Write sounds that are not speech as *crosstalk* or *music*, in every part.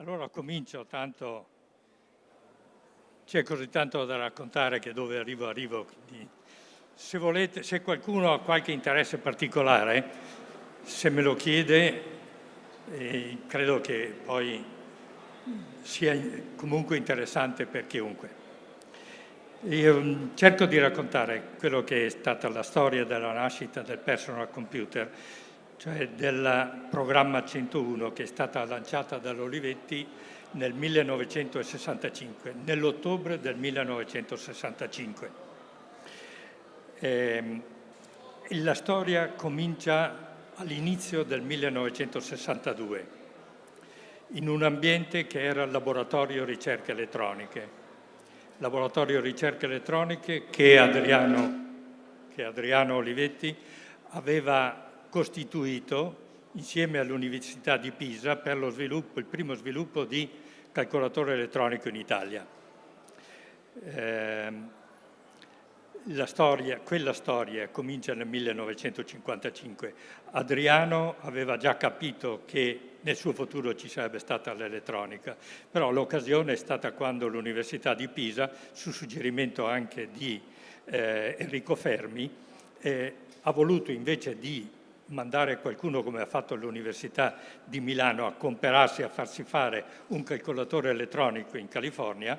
Allora comincio, tanto c'è così tanto da raccontare che dove arrivo arrivo. Se, volete, se qualcuno ha qualche interesse particolare, se me lo chiede, eh, credo che poi sia comunque interessante per chiunque. Io mm, cerco di raccontare quello che è stata la storia della nascita del personal computer cioè del programma 101 che è stata lanciata dall'Olivetti nel 1965, nell'ottobre del 1965. Eh, la storia comincia all'inizio del 1962, in un ambiente che era il laboratorio ricerche elettroniche. Laboratorio ricerche elettroniche che Adriano, che Adriano Olivetti aveva costituito insieme all'Università di Pisa per lo sviluppo, il primo sviluppo di calcolatore elettronico in Italia. Eh, la storia, quella storia comincia nel 1955. Adriano aveva già capito che nel suo futuro ci sarebbe stata l'elettronica, però l'occasione è stata quando l'Università di Pisa, su suggerimento anche di eh, Enrico Fermi, eh, ha voluto invece di mandare qualcuno come ha fatto l'Università di Milano a comperarsi, a farsi fare un calcolatore elettronico in California,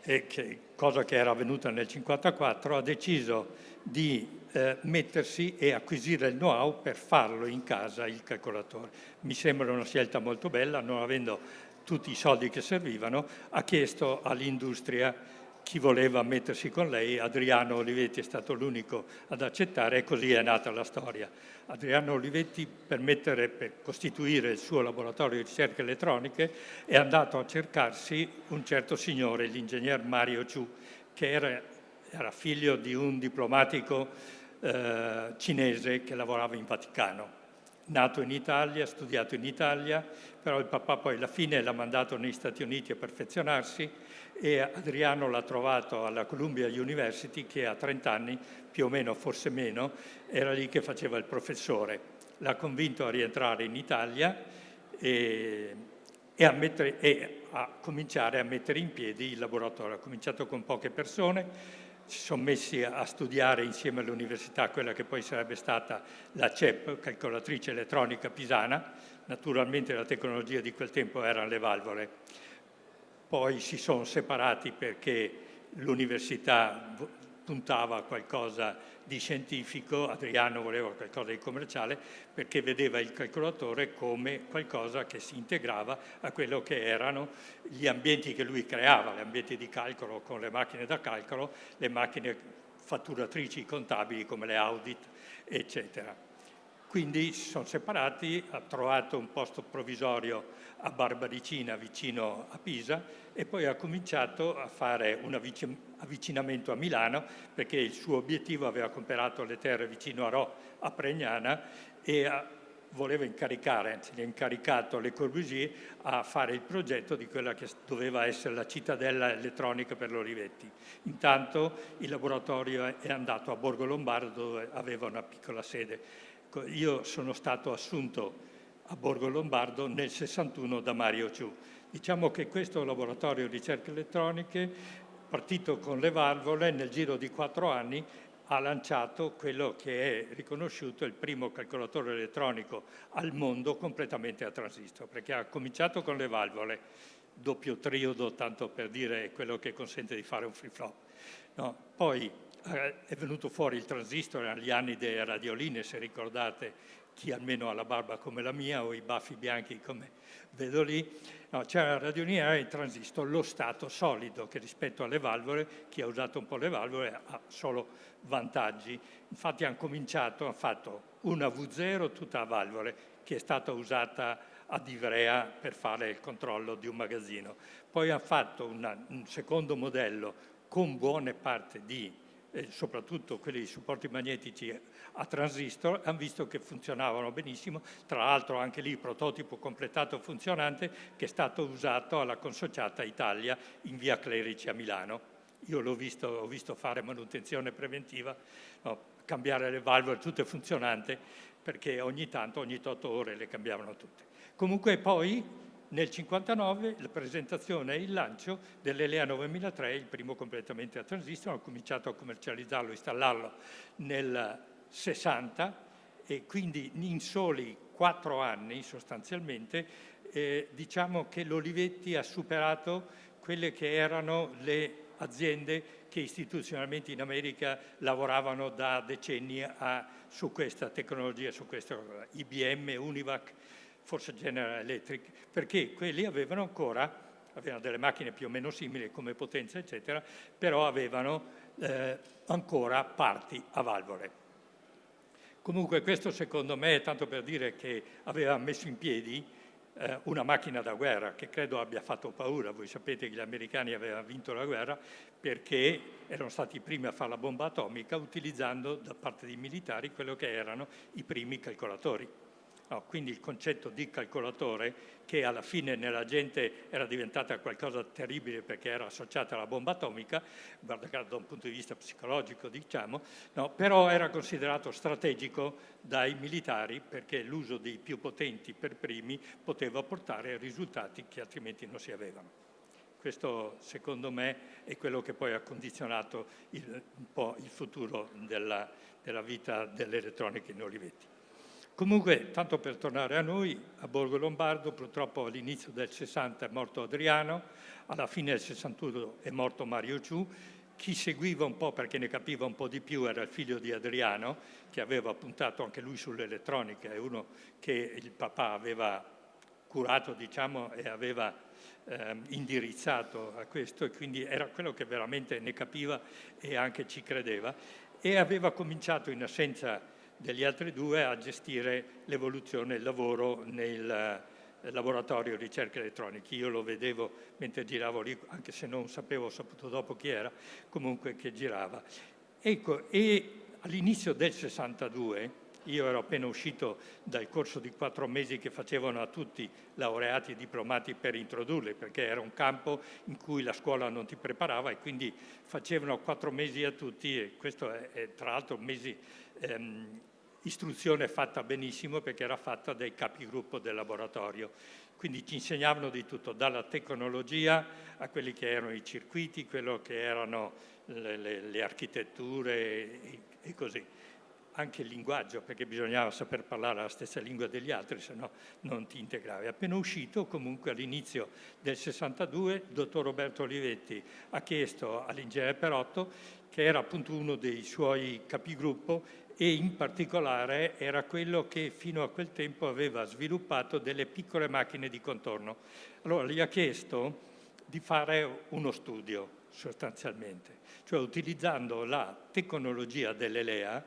che, cosa che era avvenuta nel 1954, ha deciso di eh, mettersi e acquisire il know-how per farlo in casa il calcolatore. Mi sembra una scelta molto bella, non avendo tutti i soldi che servivano, ha chiesto all'industria chi voleva mettersi con lei, Adriano Olivetti è stato l'unico ad accettare e così è nata la storia. Adriano Olivetti per, mettere, per costituire il suo laboratorio di ricerche elettroniche è andato a cercarsi un certo signore, l'ingegner Mario Ciu, che era, era, figlio di un diplomatico eh, cinese che lavorava in Vaticano. Nato in Italia, studiato in Italia, però il papà poi alla fine l'ha mandato negli Stati Uniti a perfezionarsi e Adriano l'ha trovato alla Columbia University che a 30 anni, più o meno, forse meno, era lì che faceva il professore. L'ha convinto a rientrare in Italia e, e, a mettere, e, a cominciare a mettere in piedi il laboratorio. Ha cominciato con poche persone, si sono messi a studiare insieme all'università quella che poi sarebbe stata la CEP, calcolatrice elettronica pisana. Naturalmente la tecnologia di quel tempo erano le valvole poi si sono separati perché l'università puntava a qualcosa di scientifico, Adriano voleva qualcosa di commerciale, perché vedeva il calcolatore come qualcosa che si integrava a quello che erano gli ambienti che lui creava, gli ambienti di calcolo con le macchine da calcolo, le macchine fatturatrici contabili come le audit, eccetera. Quindi si sono separati, ha trovato un posto provvisorio a Barbaricina vicino a Pisa e poi ha cominciato a fare un avvicinamento a Milano perché il suo obiettivo aveva comprato le terre vicino a Rò, a Pregnana e a, voleva incaricare, anzi gli ha incaricato Le Corbusier a fare il progetto di quella che doveva essere la cittadella elettronica per l'Olivetti. Intanto il laboratorio è andato a Borgo Lombardo dove aveva una piccola sede io sono stato assunto a Borgo Lombardo nel 61 da Mario Ciu. Diciamo che questo laboratorio di ricerche elettroniche, partito con le valvole, nel giro di quattro anni ha lanciato quello che è riconosciuto il primo calcolatore elettronico al mondo completamente a transistor, perché ha cominciato con le valvole, doppio triodo, tanto per dire quello che consente di fare un free flow. No? Poi eh, è venuto fuori il transistor agli anni delle radioline, se ricordate chi almeno ha la barba come la mia o i baffi bianchi come vedo lì, no, c'era la radiolina e il transistor, lo stato solido che rispetto alle valvole, chi ha usato un po' le valvole ha solo vantaggi. Infatti hanno cominciato, hanno fatto una V0 tutta a valvole che è stata usata ad Ivrea per fare il controllo di un magazzino. Poi hanno fatto una, un secondo modello con buone parti di soprattutto quelli di supporti magnetici a transistor, hanno visto che funzionavano benissimo, tra l'altro anche lì il prototipo completato funzionante che è stato usato alla Consociata Italia in via Clerici a Milano. Io l'ho visto, ho visto fare manutenzione preventiva, no, cambiare le valvole tutte funzionanti perché ogni tanto, ogni 8 ore le cambiavano tutte. Comunque poi nel 59 la presentazione e il lancio dell'Elea 9003, il primo completamente a transistor, ho cominciato a commercializzarlo, installarlo nel 60 e quindi in soli quattro anni sostanzialmente eh, diciamo che l'Olivetti ha superato quelle che erano le aziende che istituzionalmente in America lavoravano da decenni a, su questa tecnologia, su questo IBM, Univac, forse General Electric, perché quelli avevano ancora, avevano delle macchine più o meno simili come potenza, eccetera, però avevano eh, ancora parti a valvole. Comunque questo secondo me è tanto per dire che aveva messo in piedi eh, una macchina da guerra che credo abbia fatto paura. Voi sapete che gli americani avevano vinto la guerra perché erano stati i primi a fare la bomba atomica utilizzando da parte dei militari quello che erano i primi calcolatori. No, quindi il concetto di calcolatore, che alla fine nella gente era diventata qualcosa di terribile perché era associata alla bomba atomica, guarda caso da un punto di vista psicologico diciamo, no, però era considerato strategico dai militari perché l'uso dei più potenti per primi poteva portare risultati che altrimenti non si avevano. Questo secondo me è quello che poi ha condizionato il, un po' il futuro della, della vita dell'elettronica in Olivetti. Comunque, tanto per tornare a noi, a Borgo Lombardo purtroppo all'inizio del 60 è morto Adriano, alla fine del 61 è morto Mario Ciù, chi seguiva un po' perché ne capiva un po' di più era il figlio di Adriano, che aveva puntato anche lui sull'elettronica, è uno che il papà aveva curato diciamo, e aveva eh, indirizzato a questo e quindi era quello che veramente ne capiva e anche ci credeva. E aveva cominciato in assenza degli altri due a gestire l'evoluzione il lavoro nel eh, laboratorio ricerche elettroniche. Io lo vedevo mentre giravo lì, anche se non sapevo, ho saputo dopo chi era, comunque che girava. Ecco, e all'inizio del 62, io ero appena uscito dal corso di quattro mesi che facevano a tutti laureati e diplomati per introdurli, perché era un campo in cui la scuola non ti preparava e quindi facevano quattro mesi a tutti e questo è, è tra l'altro mesi ehm, istruzione fatta benissimo perché era fatta dai capigruppo del laboratorio. Quindi ci insegnavano di tutto, dalla tecnologia a quelli che erano i circuiti, quello che erano le, le, le architetture e, e così anche il linguaggio, perché bisognava saper parlare la stessa lingua degli altri, se no non ti integravi. Appena uscito, comunque all'inizio del 62, il dottor Roberto Olivetti ha chiesto all'ingegnere Perotto, che era appunto uno dei suoi capigruppo, e in particolare era quello che fino a quel tempo aveva sviluppato delle piccole macchine di contorno. Allora gli ha chiesto di fare uno studio sostanzialmente, cioè utilizzando la tecnologia dell'ELEA,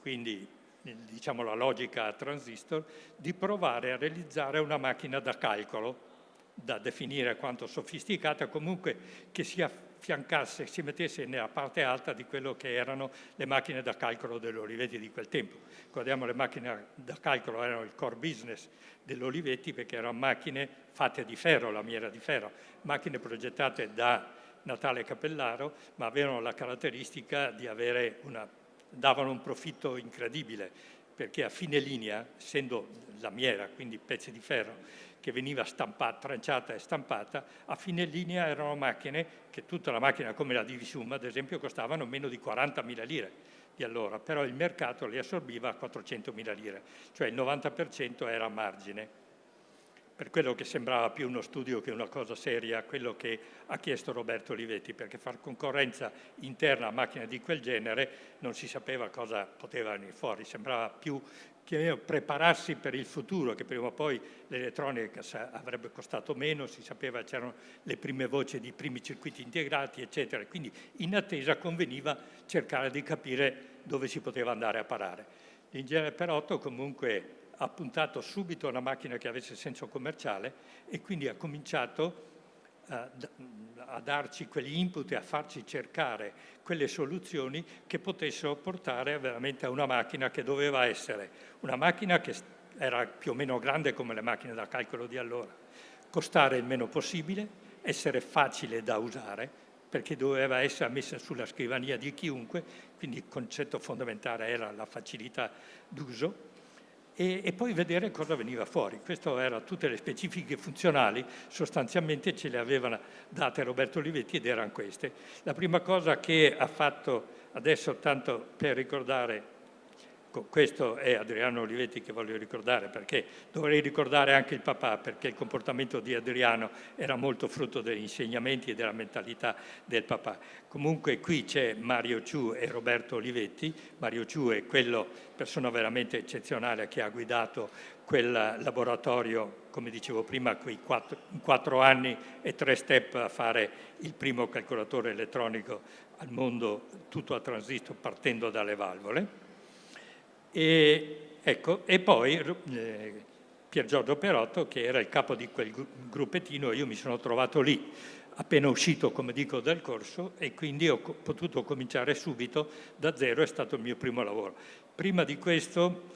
quindi diciamo la logica a transistor, di provare a realizzare una macchina da calcolo, da definire quanto sofisticata, comunque che sia affiancasse, si mettesse nella parte alta di quello che erano le macchine da calcolo dell'Olivetti di quel tempo. Ricordiamo le macchine da calcolo erano il core business dell'Olivetti perché erano macchine fatte di ferro, lamiera di ferro, macchine progettate da Natale Capellaro, ma avevano la caratteristica di avere una, davano un profitto incredibile perché a fine linea, essendo lamiera, quindi pezzi di ferro, che veniva stampata, tranciata e stampata, a fine linea erano macchine che tutta la macchina come la Divisum, ad esempio, costavano meno di 40.000 lire di allora, però il mercato le assorbiva a 400.000 lire, cioè il 90% era a margine. Per quello che sembrava più uno studio che una cosa seria, quello che ha chiesto Roberto Olivetti, perché far concorrenza interna a macchine di quel genere non si sapeva cosa poteva venire fuori, sembrava più che prepararsi per il futuro, che prima o poi l'elettronica avrebbe costato meno, si sapeva c'erano le prime voci di primi circuiti integrati, eccetera. Quindi in attesa conveniva cercare di capire dove si poteva andare a parare. L'ingegnere Perotto comunque ha puntato subito a una macchina che avesse senso commerciale e quindi ha cominciato a, a darci quegli input e a farci cercare quelle soluzioni che potessero portare veramente a una macchina che doveva essere una macchina che era più o meno grande come le macchine da calcolo di allora, costare il meno possibile, essere facile da usare, perché doveva essere messa sulla scrivania di chiunque, quindi il concetto fondamentale era la facilità d'uso, e, e, poi vedere cosa veniva fuori. Queste erano tutte le specifiche funzionali, sostanzialmente ce le avevano date Roberto Olivetti ed erano queste. La prima cosa che ha fatto, adesso tanto per ricordare questo è Adriano Olivetti che voglio ricordare perché dovrei ricordare anche il papà perché il comportamento di Adriano era molto frutto degli insegnamenti e della mentalità del papà. Comunque qui c'è Mario Ciu e Roberto Olivetti. Mario Ciu è quello, persona veramente eccezionale che ha guidato quel laboratorio, come dicevo prima, quei quattro, quattro anni e tre step a fare il primo calcolatore elettronico al mondo tutto a transistor partendo dalle valvole. E, ecco, e poi eh, Pier Giorgio Perotto, che era il capo di quel gruppettino, io mi sono trovato lì, appena uscito, come dico, dal corso e quindi ho potuto cominciare subito da zero, è stato il mio primo lavoro. Prima di questo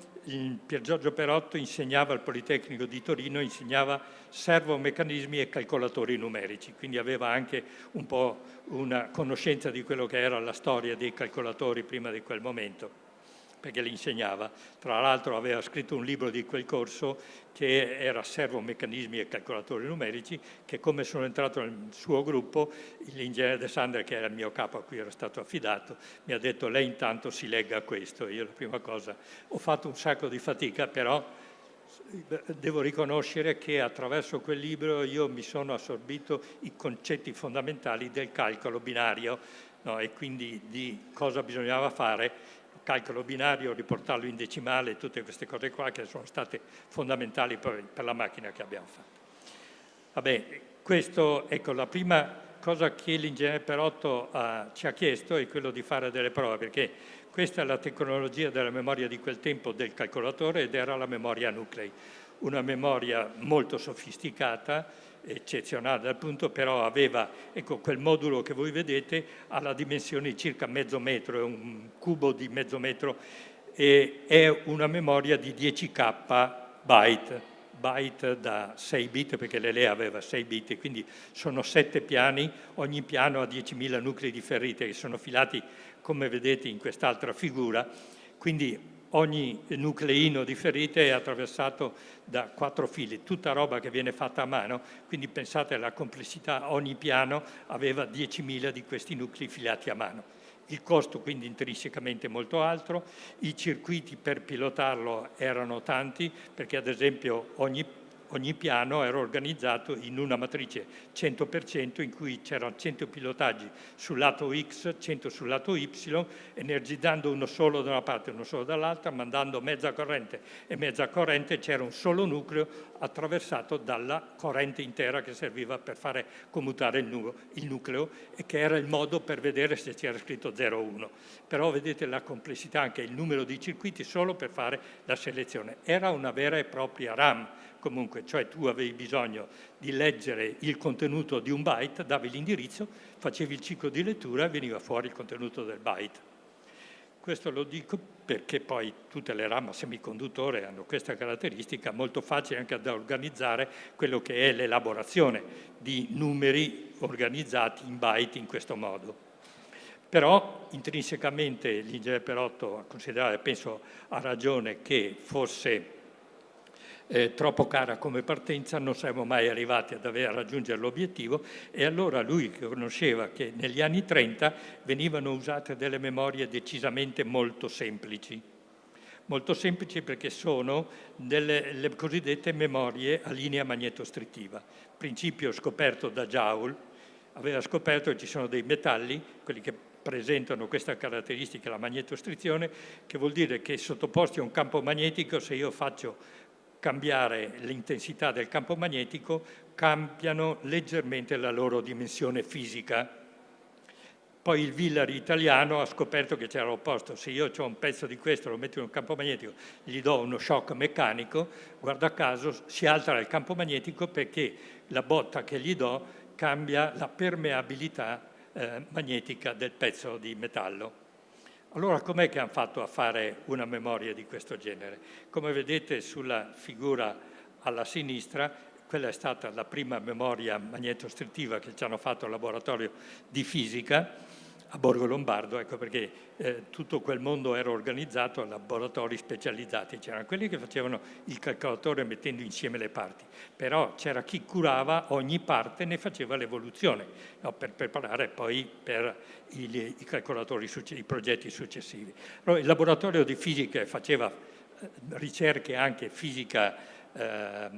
Pier Giorgio Perotto insegnava al Politecnico di Torino, insegnava servomeccanismi e calcolatori numerici, quindi aveva anche un po' una conoscenza di quello che era la storia dei calcolatori prima di quel momento perché li insegnava. Tra l'altro aveva scritto un libro di quel corso che era Servo meccanismi e calcolatori numerici, che come sono entrato nel suo gruppo, l'ingegnere De Sander, che era il mio capo a cui ero stato affidato, mi ha detto lei intanto si legga questo. Io la prima cosa, ho fatto un sacco di fatica, però devo riconoscere che attraverso quel libro io mi sono assorbito i concetti fondamentali del calcolo binario no? e quindi di cosa bisognava fare calcolo binario, riportarlo in decimale, tutte queste cose qua che sono state fondamentali per, per la macchina che abbiamo fatto. Vabbè, questo, ecco, la prima cosa che l'ingegnere Perotto ha, ci ha chiesto è quello di fare delle prove, perché questa è la tecnologia della memoria di quel tempo del calcolatore ed era la memoria nuclei, una memoria molto sofisticata, eccezionale dal punto, però aveva ecco, quel modulo che voi vedete ha la dimensione di circa mezzo metro, è un cubo di mezzo metro e è una memoria di 10k byte, byte da 6 bit perché l'ELE aveva 6 bit, quindi sono 7 piani, ogni piano ha 10.000 nuclei di ferrite che sono filati come vedete in quest'altra figura, quindi ogni nucleino di ferite è attraversato da quattro fili, tutta roba che viene fatta a mano, quindi pensate alla complessità, ogni piano aveva 10.000 di questi nuclei filati a mano. Il costo quindi intrinsecamente molto alto, i circuiti per pilotarlo erano tanti, perché ad esempio ogni ogni piano era organizzato in una matrice 100% in cui c'erano 100 pilotaggi sul lato X, 100 sul lato Y, energizzando uno solo da una parte e uno solo dall'altra, mandando mezza corrente e mezza corrente, c'era un solo nucleo attraversato dalla corrente intera che serviva per fare commutare il, nu il nucleo e che era il modo per vedere se c'era scritto 0-1. Però vedete la complessità, anche il numero di circuiti solo per fare la selezione. Era una vera e propria RAM, comunque, cioè tu avevi bisogno di leggere il contenuto di un byte, davi l'indirizzo, facevi il ciclo di lettura e veniva fuori il contenuto del byte. Questo lo dico perché poi tutte le RAM semiconduttore hanno questa caratteristica molto facile anche da organizzare quello che è l'elaborazione di numeri organizzati in byte in questo modo. Però intrinsecamente l'ingegnere Perotto a considerare, penso ha ragione, che fosse eh, troppo cara come partenza, non siamo mai arrivati ad aver, a raggiungere l'obiettivo e allora lui conosceva che negli anni 30 venivano usate delle memorie decisamente molto semplici. Molto semplici perché sono delle le cosiddette memorie a linea magnetostrittiva. Principio scoperto da Joule, aveva scoperto che ci sono dei metalli, quelli che presentano questa caratteristica, la magnetostrizione, che vuol dire che sottoposti a un campo magnetico, se io faccio cambiare l'intensità del campo magnetico, cambiano leggermente la loro dimensione fisica. Poi il Villari italiano ha scoperto che c'era l'opposto, se io ho un pezzo di questo, lo metto in un campo magnetico, gli do uno shock meccanico, guarda caso si altera il campo magnetico perché la botta che gli do cambia la permeabilità eh, magnetica del pezzo di metallo. Allora com'è che hanno fatto a fare una memoria di questo genere? Come vedete sulla figura alla sinistra, quella è stata la prima memoria magnetostrittiva che ci hanno fatto al laboratorio di fisica, a Borgo Lombardo, ecco perché eh, tutto quel mondo era organizzato a laboratori specializzati, c'erano quelli che facevano il calcolatore mettendo insieme le parti, però c'era chi curava ogni parte e ne faceva l'evoluzione no, per preparare poi per i, i calcolatori, i progetti successivi. Allora, il laboratorio di fisica faceva eh, ricerche anche fisica eh,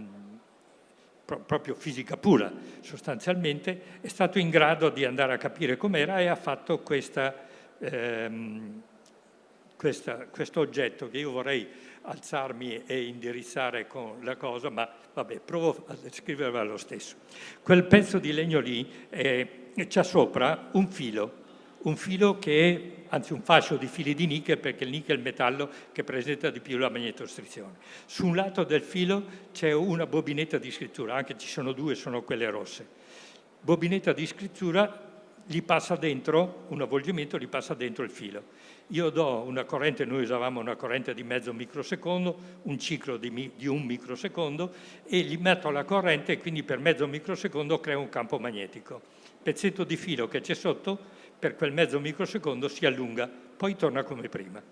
proprio fisica pura sostanzialmente, è stato in grado di andare a capire com'era e ha fatto questa, ehm, questa, questo oggetto che io vorrei alzarmi e indirizzare con la cosa, ma vabbè, provo a descriverla lo stesso. Quel pezzo di legno lì c'ha sopra un filo un filo che è, anzi un fascio di fili di nickel, perché il nickel è il metallo che presenta di più la magnetostrizione. Su un lato del filo c'è una bobinetta di scrittura, anche ci sono due, sono quelle rosse. Bobinetta di scrittura gli passa dentro, un avvolgimento gli passa dentro il filo. Io do una corrente, noi usavamo una corrente di mezzo microsecondo, un ciclo di, di un microsecondo, e gli metto la corrente e quindi per mezzo microsecondo creo un campo magnetico. Pezzetto di filo che c'è sotto per quel mezzo microsecondo si allunga, poi torna come prima.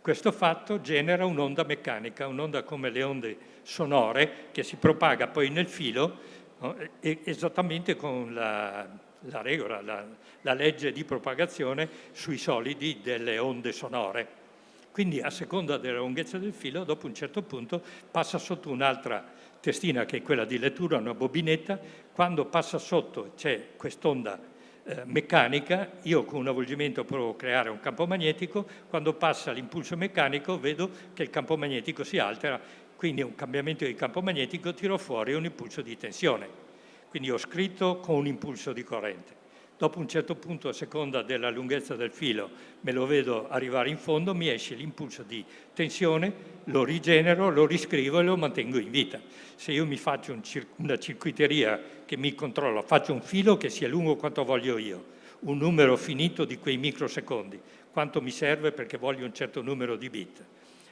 Questo fatto genera un'onda meccanica, un'onda come le onde sonore che si propaga poi nel filo no? esattamente con la, la regola, la, la legge di propagazione sui solidi delle onde sonore. Quindi a seconda della lunghezza del filo, dopo un certo punto passa sotto un'altra testina che è quella di lettura, una bobinetta, quando passa sotto c'è quest'onda meccanica, io con un avvolgimento provo a creare un campo magnetico, quando passa l'impulso meccanico vedo che il campo magnetico si altera, quindi un cambiamento di campo magnetico tiro fuori un impulso di tensione. Quindi ho scritto con un impulso di corrente. Dopo un certo punto, a seconda della lunghezza del filo, me lo vedo arrivare in fondo, mi esce l'impulso di tensione, lo rigenero, lo riscrivo e lo mantengo in vita. Se io mi faccio un cir una circuiteria che mi controlla, faccio un filo che sia lungo quanto voglio io, un numero finito di quei microsecondi, quanto mi serve perché voglio un certo numero di bit.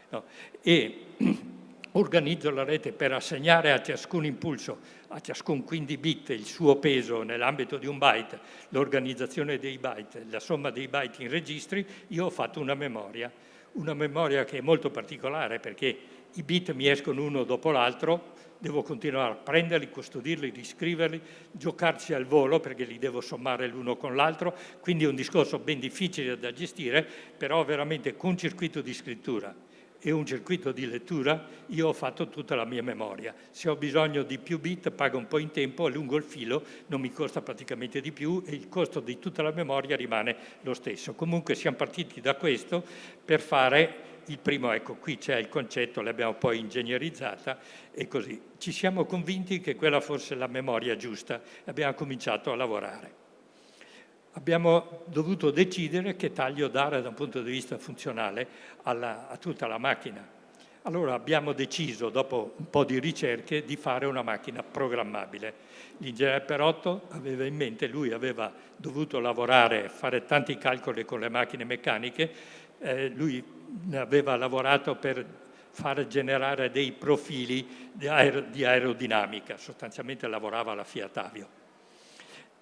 No. E *clears throat* organizzo la rete per assegnare a ciascun impulso, a ciascun quindi bit il suo peso nell'ambito di un byte, l'organizzazione dei byte, la somma dei byte in registri, io ho fatto una memoria, una memoria che è molto particolare perché i bit mi escono uno dopo l'altro, devo continuare a prenderli, custodirli, riscriverli, giocarci al volo perché li devo sommare l'uno con l'altro, quindi è un discorso ben difficile da gestire, però veramente con circuito di scrittura e un circuito di lettura, io ho fatto tutta la mia memoria. Se ho bisogno di più bit, pago un po' in tempo, allungo il filo, non mi costa praticamente di più e il costo di tutta la memoria rimane lo stesso. Comunque siamo partiti da questo per fare il primo, ecco, qui c'è il concetto, l'abbiamo poi ingegnerizzata e così. Ci siamo convinti che quella fosse la memoria giusta e abbiamo cominciato a lavorare abbiamo dovuto decidere che taglio dare da un punto di vista funzionale alla, a tutta la macchina. Allora abbiamo deciso, dopo un po' di ricerche, di fare una macchina programmabile. L'ingegnere Perotto aveva in mente, lui aveva dovuto lavorare, fare tanti calcoli con le macchine meccaniche, eh, lui aveva lavorato per far generare dei profili di, aer di aerodinamica, sostanzialmente lavorava alla Fiat Avio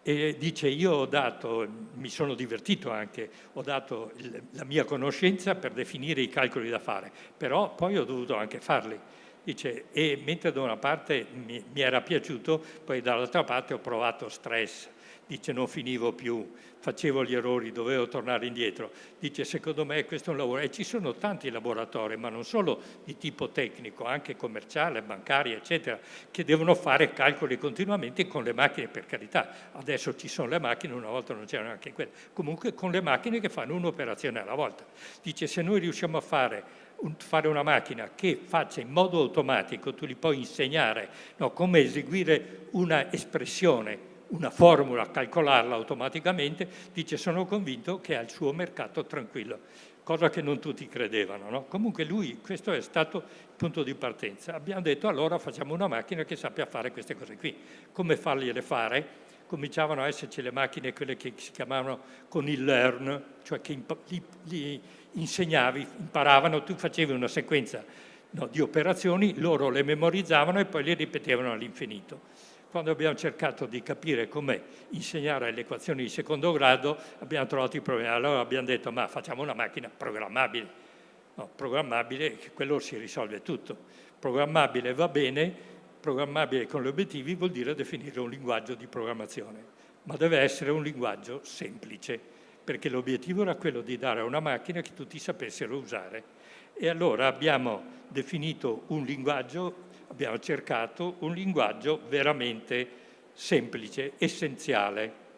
e dice io ho dato, mi sono divertito anche, ho dato la mia conoscenza per definire i calcoli da fare, però poi ho dovuto anche farli. Dice, e mentre da una parte mi, mi era piaciuto, poi dall'altra parte ho provato stress, dice non finivo più, facevo gli errori, dovevo tornare indietro. Dice secondo me questo è un lavoro e ci sono tanti laboratori, ma non solo di tipo tecnico, anche commerciale, bancario, eccetera, che devono fare calcoli continuamente con le macchine, per carità. Adesso ci sono le macchine, una volta non c'erano anche quelle. Comunque con le macchine che fanno un'operazione alla volta. Dice se noi riusciamo a fare fare una macchina che faccia in modo automatico, tu gli puoi insegnare no, come eseguire una espressione una formula, calcolarla automaticamente, dice sono convinto che ha il suo mercato tranquillo, cosa che non tutti credevano. No? Comunque lui, questo è stato il punto di partenza. Abbiamo detto allora facciamo una macchina che sappia fare queste cose qui. Come fargliele fare? Cominciavano a esserci le macchine, quelle che si chiamavano con il learn, cioè che li, li insegnavi, imparavano, tu facevi una sequenza no, di operazioni, loro le memorizzavano e poi le ripetevano all'infinito quando abbiamo cercato di capire come insegnare le equazioni di secondo grado, abbiamo trovato i problemi. Allora abbiamo detto, ma facciamo una macchina programmabile. No, programmabile, quello si risolve tutto. Programmabile va bene, programmabile con gli obiettivi vuol dire definire un linguaggio di programmazione, ma deve essere un linguaggio semplice, perché l'obiettivo era quello di dare a una macchina che tutti sapessero usare. E allora abbiamo definito un linguaggio abbiamo cercato un linguaggio veramente semplice, essenziale.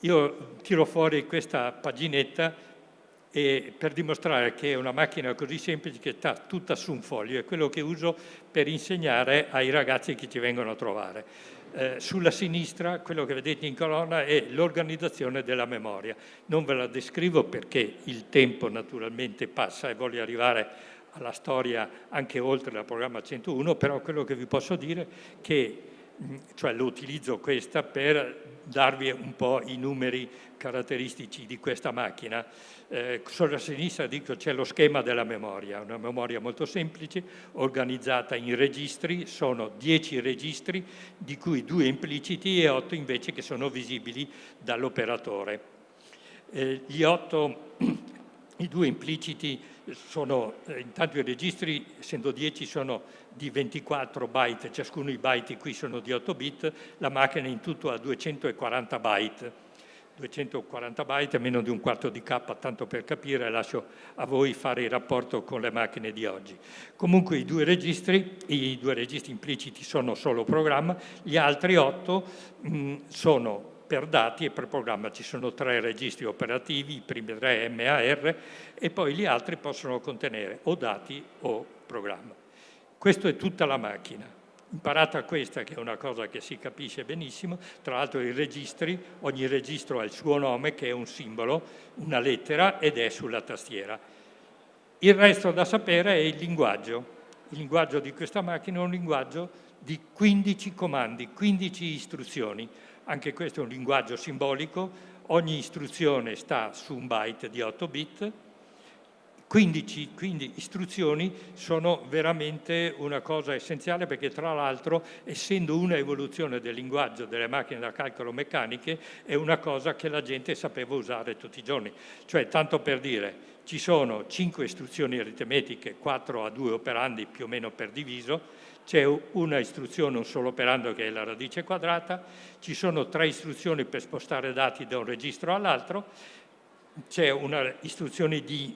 Io tiro fuori questa paginetta e per dimostrare che è una macchina così semplice che sta tutta su un foglio, è quello che uso per insegnare ai ragazzi che ci vengono a trovare. Eh, sulla sinistra, quello che vedete in colonna è l'organizzazione della memoria. Non ve la descrivo perché il tempo naturalmente passa e voglio arrivare alla storia anche oltre la programma 101, però quello che vi posso dire è che cioè lo utilizzo questa per darvi un po' i numeri caratteristici di questa macchina. Eh, sulla sinistra dico c'è lo schema della memoria, una memoria molto semplice, organizzata in registri, sono 10 registri, di cui due impliciti e 8 invece che sono visibili dall'operatore. Eh, gli 8, *clears throat* i due impliciti sono, eh, intanto i registri, essendo 10, sono di 24 byte, ciascuno i byte qui sono di 8 bit, la macchina in tutto ha 240 byte. 240 byte meno di un quarto di K, tanto per capire, lascio a voi fare il rapporto con le macchine di oggi. Comunque i due registri, i due registri impliciti sono solo programma, gli altri 8 mh, sono per dati e per programma ci sono tre registri operativi, i primi tre MAR e poi gli altri possono contenere o dati o programma. Questa è tutta la macchina. Imparata questa, che è una cosa che si capisce benissimo, tra l'altro i registri, ogni registro ha il suo nome che è un simbolo, una lettera ed è sulla tastiera. Il resto da sapere è il linguaggio. Il linguaggio di questa macchina è un linguaggio di 15 comandi, 15 istruzioni anche questo è un linguaggio simbolico, ogni istruzione sta su un byte di 8 bit, 15, quindi istruzioni sono veramente una cosa essenziale perché tra l'altro essendo una evoluzione del linguaggio delle macchine da calcolo meccaniche è una cosa che la gente sapeva usare tutti i giorni. Cioè tanto per dire ci sono 5 istruzioni aritmetiche, 4 a 2 operandi più o meno per diviso, c'è una istruzione, un solo operando che è la radice quadrata, ci sono tre istruzioni per spostare dati da un registro all'altro, c'è una istruzione di,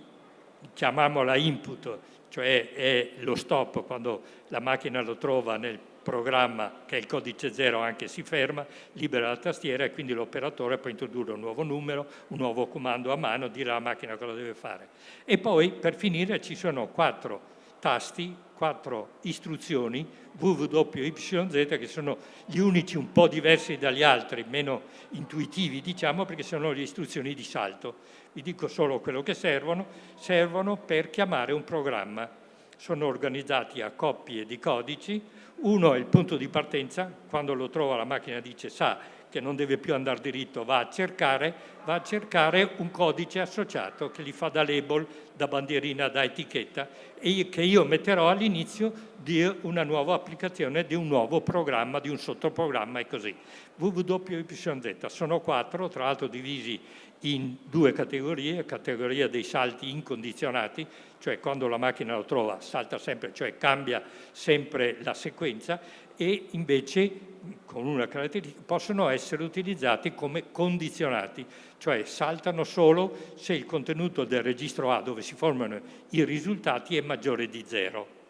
chiamiamola input, cioè è lo stop quando la macchina lo trova nel programma che è il codice 0 anche si ferma, libera la tastiera e quindi l'operatore può introdurre un nuovo numero, un nuovo comando a mano, dire alla macchina cosa deve fare. E poi per finire ci sono quattro tasti, quattro istruzioni, WWYZ, che sono gli unici un po' diversi dagli altri, meno intuitivi, diciamo, perché sono le istruzioni di salto. Vi dico solo quello che servono, servono per chiamare un programma. Sono organizzati a coppie di codici, uno è il punto di partenza, quando lo trova la macchina dice sa che non deve più andare diritto, va a cercare, va a cercare un codice associato che gli fa da label, da bandierina, da etichetta e che io metterò all'inizio di una nuova applicazione, di un nuovo programma, di un sottoprogramma e così. WWYZ sono quattro, tra l'altro divisi in due categorie, categoria dei salti incondizionati, cioè quando la macchina lo trova salta sempre, cioè cambia sempre la sequenza, e invece con una caratteristica possono essere utilizzati come condizionati, cioè saltano solo se il contenuto del registro A dove si formano i risultati è maggiore di zero.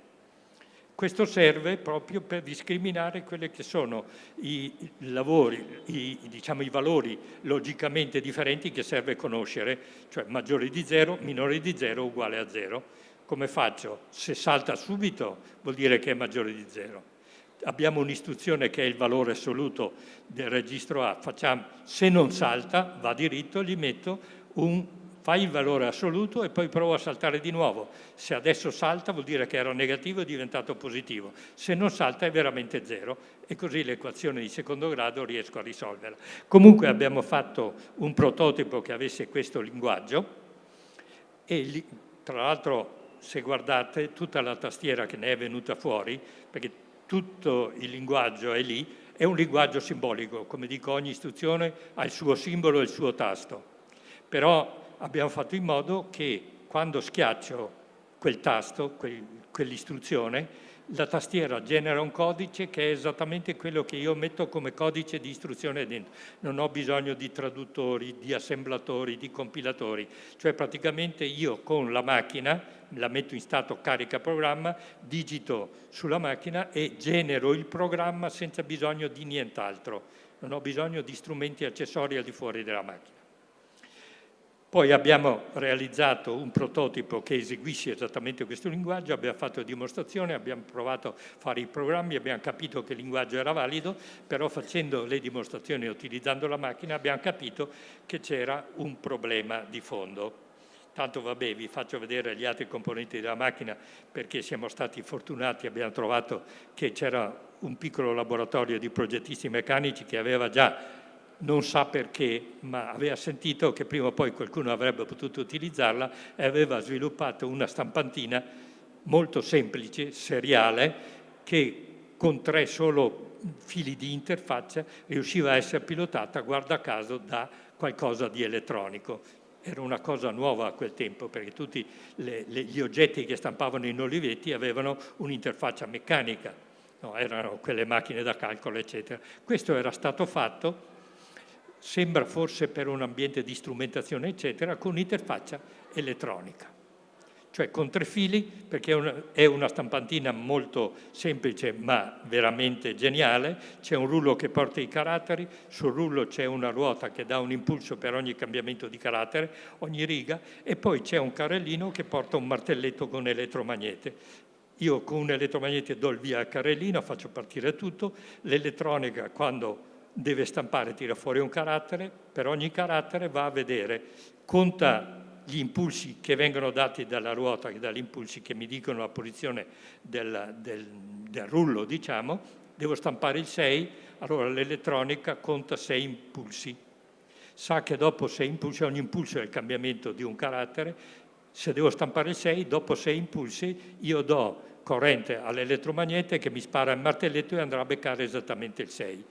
Questo serve proprio per discriminare quelli che sono i lavori, i, diciamo, i valori logicamente differenti che serve conoscere, cioè maggiore di 0, minore di 0, uguale a 0. Come faccio? Se salta subito vuol dire che è maggiore di 0 abbiamo un'istruzione che è il valore assoluto del registro A, Facciamo, se non salta, va diritto, gli metto un, fai il valore assoluto e poi provo a saltare di nuovo. Se adesso salta vuol dire che era negativo e è diventato positivo, se non salta è veramente zero e così l'equazione di secondo grado riesco a risolverla. Comunque abbiamo fatto un prototipo che avesse questo linguaggio e tra l'altro se guardate tutta la tastiera che ne è venuta fuori, perché tutto il linguaggio è lì, è un linguaggio simbolico, come dico ogni istruzione ha il suo simbolo e il suo tasto, però abbiamo fatto in modo che quando schiaccio quel tasto, quel, quell'istruzione, la tastiera genera un codice che è esattamente quello che io metto come codice di istruzione dentro. Non ho bisogno di traduttori, di assemblatori, di compilatori. Cioè praticamente io con la macchina, la metto in stato carica programma, digito sulla macchina e genero il programma senza bisogno di nient'altro. Non ho bisogno di strumenti accessori al di fuori della macchina. Poi abbiamo realizzato un prototipo che eseguisce esattamente questo linguaggio, abbiamo fatto dimostrazioni, abbiamo provato a fare i programmi, abbiamo capito che il linguaggio era valido, però facendo le dimostrazioni e utilizzando la macchina abbiamo capito che c'era un problema di fondo. Tanto vabbè, vi faccio vedere gli altri componenti della macchina perché siamo stati fortunati, abbiamo trovato che c'era un piccolo laboratorio di progettisti meccanici che aveva già non sa perché, ma aveva sentito che prima o poi qualcuno avrebbe potuto utilizzarla e aveva sviluppato una stampantina molto semplice, seriale, che con tre solo fili di interfaccia riusciva a essere pilotata, guarda caso, da qualcosa di elettronico. Era una cosa nuova a quel tempo perché tutti le, le, gli oggetti che stampavano in olivetti avevano un'interfaccia meccanica, no, erano quelle macchine da calcolo, eccetera. Questo era stato fatto sembra forse per un ambiente di strumentazione, eccetera, con interfaccia elettronica. Cioè con tre fili, perché è una, stampantina molto semplice ma veramente geniale, c'è un rullo che porta i caratteri, sul rullo c'è una ruota che dà un impulso per ogni cambiamento di carattere, ogni riga, e poi c'è un carrellino che porta un martelletto con elettromagnete. Io con un elettromagnete do il via al carrellino, faccio partire tutto, l'elettronica quando deve stampare, tira fuori un carattere, per ogni carattere va a vedere, conta gli impulsi che vengono dati dalla ruota, dagli impulsi che mi dicono la posizione del, del, del rullo, diciamo, devo stampare il 6, allora l'elettronica conta 6 impulsi. Sa che dopo 6 impulsi, ogni impulso è il cambiamento di un carattere, se devo stampare il 6, dopo 6 impulsi io do corrente all'elettromagnete che mi spara il martelletto e andrà a beccare esattamente il 6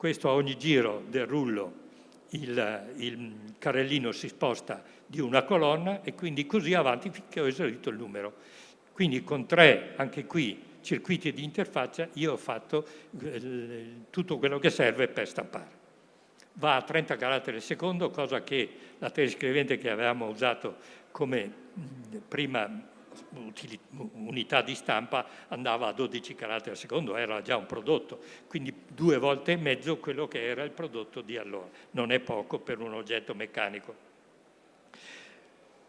questo a ogni giro del rullo il, il, carrellino si sposta di una colonna e quindi così avanti finché ho esaurito il numero. Quindi con tre, anche qui, circuiti di interfaccia, io ho fatto eh, tutto quello che serve per stampare. Va a 30 caratteri al secondo, cosa che la telescrivente che avevamo usato come prima unità di stampa andava a 12 caratteri al secondo, era già un prodotto, quindi due volte e mezzo quello che era il prodotto di allora. Non è poco per un oggetto meccanico.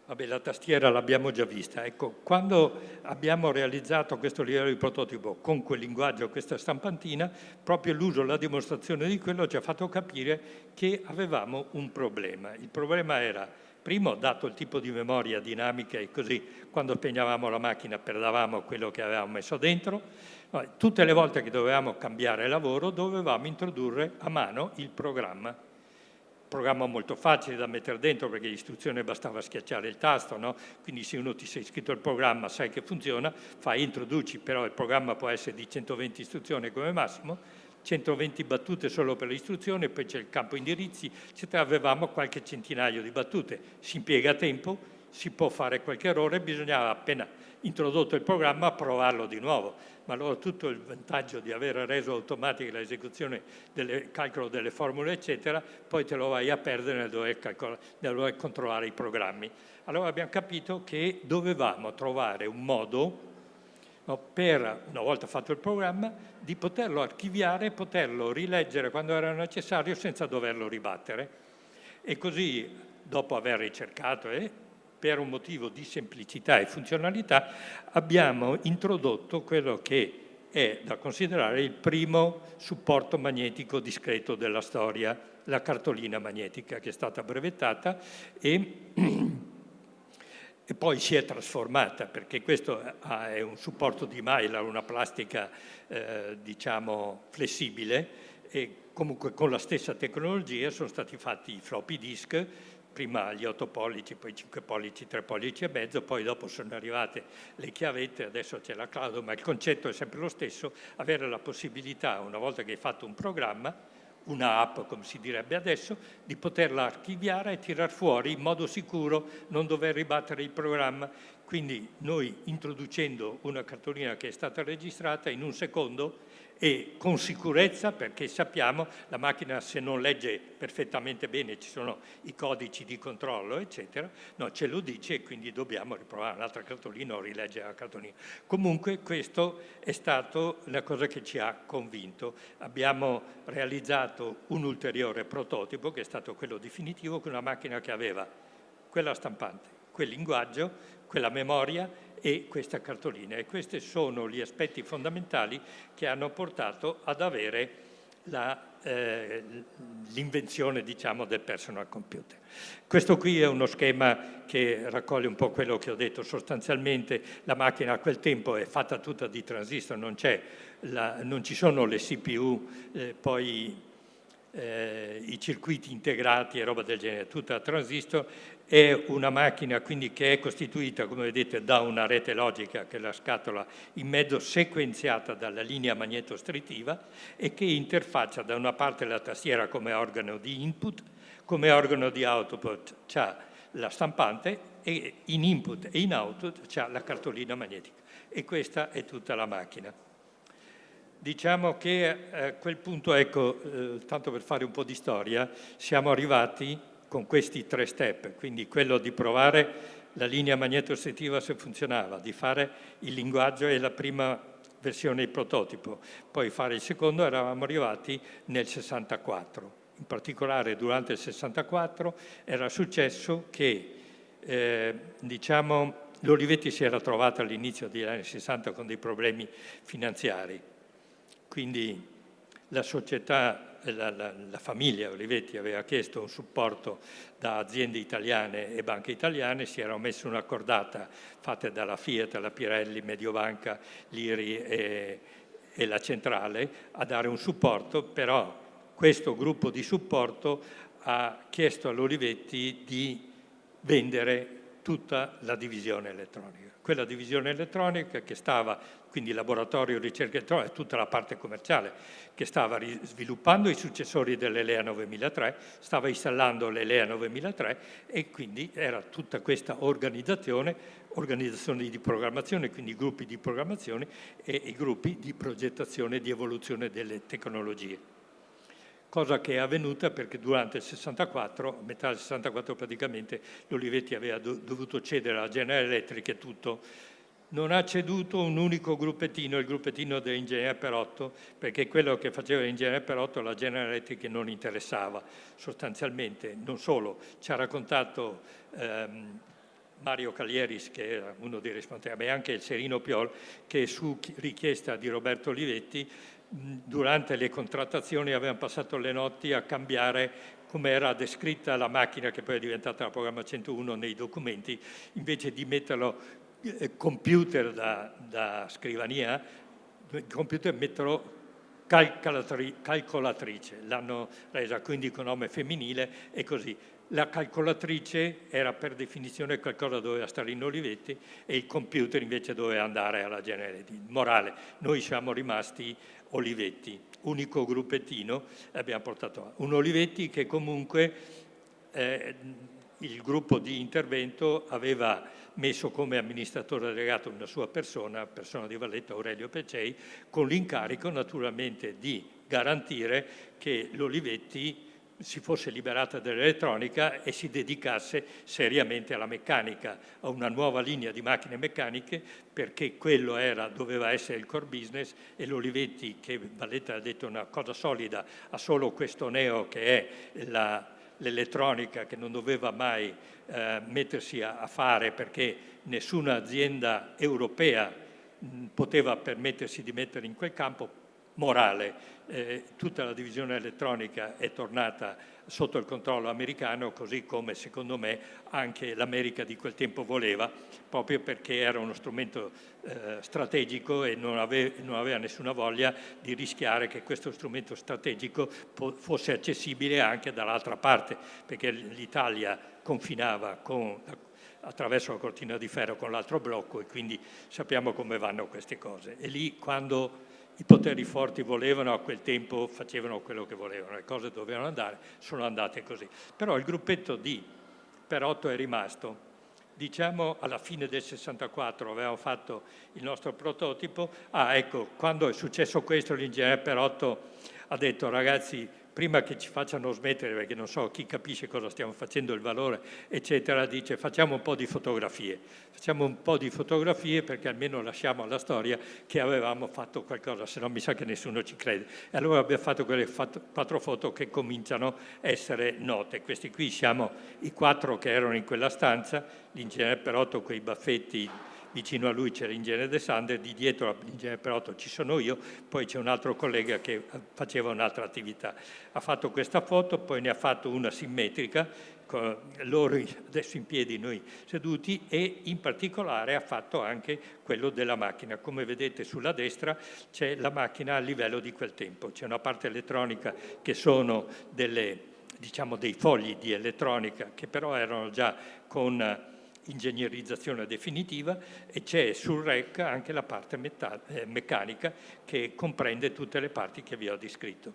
Vabbè, la tastiera l'abbiamo già vista. Ecco, quando abbiamo realizzato questo livello di prototipo con quel linguaggio, questa stampantina, proprio l'uso, la dimostrazione di quello ci ha fatto capire che avevamo un problema. Il problema era Primo, dato il tipo di memoria dinamica e così, quando spegnavamo la macchina perdavamo quello che avevamo messo dentro, tutte le volte che dovevamo cambiare lavoro dovevamo introdurre a mano il programma. Programma molto facile da mettere dentro perché l'istruzione bastava schiacciare il tasto, no? quindi se uno ti sei scritto il programma, sai che funziona, fai introduci, però il programma può essere di 120 istruzioni come massimo, 120 battute solo per le istruzioni, poi c'è il campo indirizzi, eccetera. avevamo qualche centinaio di battute. Si impiega tempo, si può fare qualche errore, bisognava appena introdotto il programma provarlo di nuovo. Ma allora tutto il vantaggio di aver reso automatica l'esecuzione del calcolo delle formule, eccetera, poi te lo vai a perdere nel dover, nel dover controllare i programmi. Allora abbiamo capito che dovevamo trovare un modo no, per, una volta fatto il programma, di poterlo archiviare e poterlo rileggere quando era necessario senza doverlo ribattere. E così, dopo aver ricercato e per un motivo di semplicità e funzionalità, abbiamo introdotto quello che è da considerare il primo supporto magnetico discreto della storia, la cartolina magnetica che è stata brevettata e *clears throat* e poi si è trasformata, perché questo è un supporto di mylar, una plastica eh, diciamo flessibile e comunque con la stessa tecnologia sono stati fatti i floppy disk prima gli 8 pollici, poi 5 pollici, 3 pollici e mezzo, poi dopo sono arrivate le chiavette, adesso c'è la cloud, ma il concetto è sempre lo stesso, avere la possibilità, una volta che hai fatto un programma, una app, come si direbbe adesso, di poterla archiviare e tirar fuori in modo sicuro, non dover ribattere il programma. Quindi noi introducendo una cartolina che è stata registrata in un secondo e con sicurezza perché sappiamo la macchina se non legge perfettamente bene ci sono i codici di controllo eccetera, no, ce lo dice e quindi dobbiamo riprovare un'altra cartolina o rileggere la cartolina. Comunque questo è stato la cosa che ci ha convinto. Abbiamo realizzato un ulteriore prototipo che è stato quello definitivo con una macchina che aveva quella stampante, quel linguaggio, quella memoria e questa cartolina. E questi sono gli aspetti fondamentali che hanno portato ad avere eh, l'invenzione eh, diciamo, del personal computer. Questo qui è uno schema che raccoglie un po' quello che ho detto, sostanzialmente la macchina a quel tempo è fatta tutta di transistor, non, la, non ci sono le CPU, eh, poi eh, i circuiti integrati e roba del genere, tutta a transistor, è una macchina quindi che è costituita, come vedete, da una rete logica che è la scatola in mezzo sequenziata dalla linea magnetostrittiva e che interfaccia da una parte la tastiera come organo di input, come organo di output c'ha la stampante e in input e in output c'ha la cartolina magnetica e questa è tutta la macchina. Diciamo che eh, a quel punto, ecco, eh, tanto per fare un po' di storia, siamo arrivati con questi tre step, quindi quello di provare la linea magnetosettiva se funzionava, di fare il linguaggio e la prima versione del prototipo, poi fare il secondo, eravamo arrivati nel 64. In particolare durante il 64 era successo che eh, diciamo, l'Olivetti si era trovato all'inizio degli anni 60 con dei problemi finanziari quindi la società, la, la, la, famiglia Olivetti aveva chiesto un supporto da aziende italiane e banche italiane, si era messa un'accordata fatta dalla Fiat, la Pirelli, Mediobanca, l'IRI e, e la Centrale a dare un supporto, però questo gruppo di supporto ha chiesto all'Olivetti di vendere tutta la divisione elettronica. Quella divisione elettronica che stava, quindi laboratorio ricerca elettronica, tutta la parte commerciale, che stava sviluppando i successori dell'Elea 9003, stava installando l'Elea 9003 e quindi era tutta questa organizzazione, organizzazioni di programmazione, quindi gruppi di programmazione e i gruppi di progettazione e di evoluzione delle tecnologie cosa che è avvenuta perché durante il 64, a metà del 64 praticamente, l'Olivetti aveva dovuto cedere alla General Electric e tutto. Non ha ceduto un unico gruppettino, il gruppettino dell'ingegnere Perotto, perché quello che faceva l'ingegnere Perotto la General Electric non interessava sostanzialmente. Non solo, ci ha raccontato ehm, Mario Caglieris, che era uno dei responsabili, e anche il Serino Piol, che su richiesta di Roberto Olivetti durante le contrattazioni avevano passato le notti a cambiare come era descritta la macchina che poi è diventata la programma 101 nei documenti, invece di metterlo computer da, da scrivania, computer metterlo calcolatrice, l'hanno resa quindi con nome femminile e così. La calcolatrice era per definizione qualcosa doveva stare in Olivetti e il computer invece doveva andare alla Generati. Morale, noi siamo rimasti Olivetti, unico gruppettino, abbiamo portato un Olivetti che comunque eh, il gruppo di intervento aveva messo come amministratore delegato una sua persona, persona di Valletta Aurelio Pecei, con l'incarico naturalmente di garantire che l'Olivetti si fosse liberata dall'elettronica e si dedicasse seriamente alla meccanica, a una nuova linea di macchine meccaniche, perché quello era, doveva essere il core business e l'Olivetti, che Valletta ha detto una cosa solida, ha solo questo neo che è l'elettronica che non doveva mai eh, mettersi a, a, fare perché nessuna azienda europea mh, poteva permettersi di mettere in quel campo morale. Eh, tutta la divisione elettronica è tornata sotto il controllo americano, così come secondo me anche l'America di quel tempo voleva, proprio perché era uno strumento eh, strategico e non, ave non, aveva nessuna voglia di rischiare che questo strumento strategico fosse accessibile anche dall'altra parte, perché l'Italia confinava con, attraverso la cortina di ferro con l'altro blocco e quindi sappiamo come vanno queste cose. E lì quando i poteri forti volevano, a quel tempo facevano quello che volevano, le cose dovevano andare, sono andate così. Però il gruppetto di Perotto è rimasto. Diciamo alla fine del 64 avevamo fatto il nostro prototipo, ah ecco, quando è successo questo l'ingegnere Perotto ha detto ragazzi prima che ci facciano smettere, perché non so chi capisce cosa stiamo facendo, il valore, eccetera, dice facciamo un po' di fotografie. Facciamo un po' di fotografie perché almeno lasciamo alla storia che avevamo fatto qualcosa, se no mi sa che nessuno ci crede. E allora abbiamo fatto quelle quattro foto che cominciano a essere note. Questi qui siamo i quattro che erano in quella stanza, l'ingegnere Perotto con i baffetti vicino a lui c'era l'ingegnere De Sander, di dietro l'ingegnere Perotto ci sono io, poi c'è un altro collega che eh, faceva un'altra attività. Ha fatto questa foto, poi ne ha fatto una simmetrica, con loro adesso in piedi, noi seduti, e in particolare ha fatto anche quello della macchina. Come vedete sulla destra c'è la macchina a livello di quel tempo, c'è una parte elettronica che sono delle, diciamo, dei fogli di elettronica che però erano già con ingegnerizzazione definitiva e c'è sul REC anche la parte eh, meccanica che comprende tutte le parti che vi ho descritto.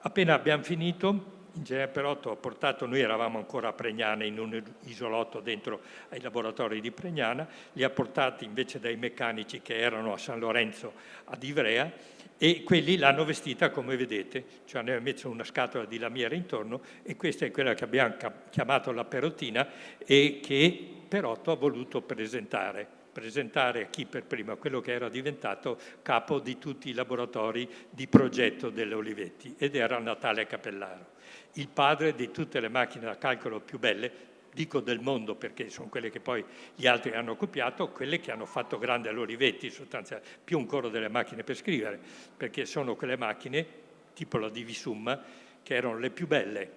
Appena abbiamo finito, Ingegnere Perotto ha portato, noi eravamo ancora a Pregnana in un isolotto dentro ai laboratori di Pregnana, li ha portati invece dai meccanici che erano a San Lorenzo ad Ivrea e quelli l'hanno vestita come vedete, cioè hanno messo una scatola di lamiera intorno e questa è quella che abbiamo chiamato la perotina e che Perotto ha voluto presentare, presentare a chi per prima, quello che era diventato capo di tutti i laboratori di progetto delle Olivetti ed era Natale Capellaro, il padre di tutte le macchine da calcolo più belle dico del mondo perché sono quelle che poi gli altri hanno copiato, quelle che hanno fatto grande all'Olivetti, sostanzialmente più ancora delle macchine per scrivere, perché sono quelle macchine, tipo la Divisumma, che erano le più belle,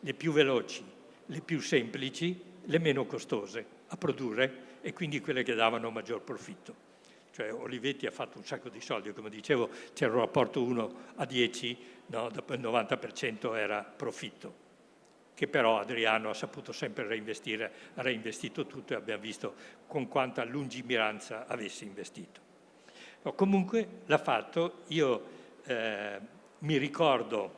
le più veloci, le più semplici, le meno costose a produrre e quindi quelle che davano maggior profitto. Cioè Olivetti ha fatto un sacco di soldi, come dicevo c'era un rapporto 1 a 10, no, il 90% era profitto che però Adriano ha saputo sempre reinvestire, ha reinvestito tutto e abbiamo visto con quanta lungimiranza avesse investito. No, comunque l'ha fatto, io eh, mi ricordo,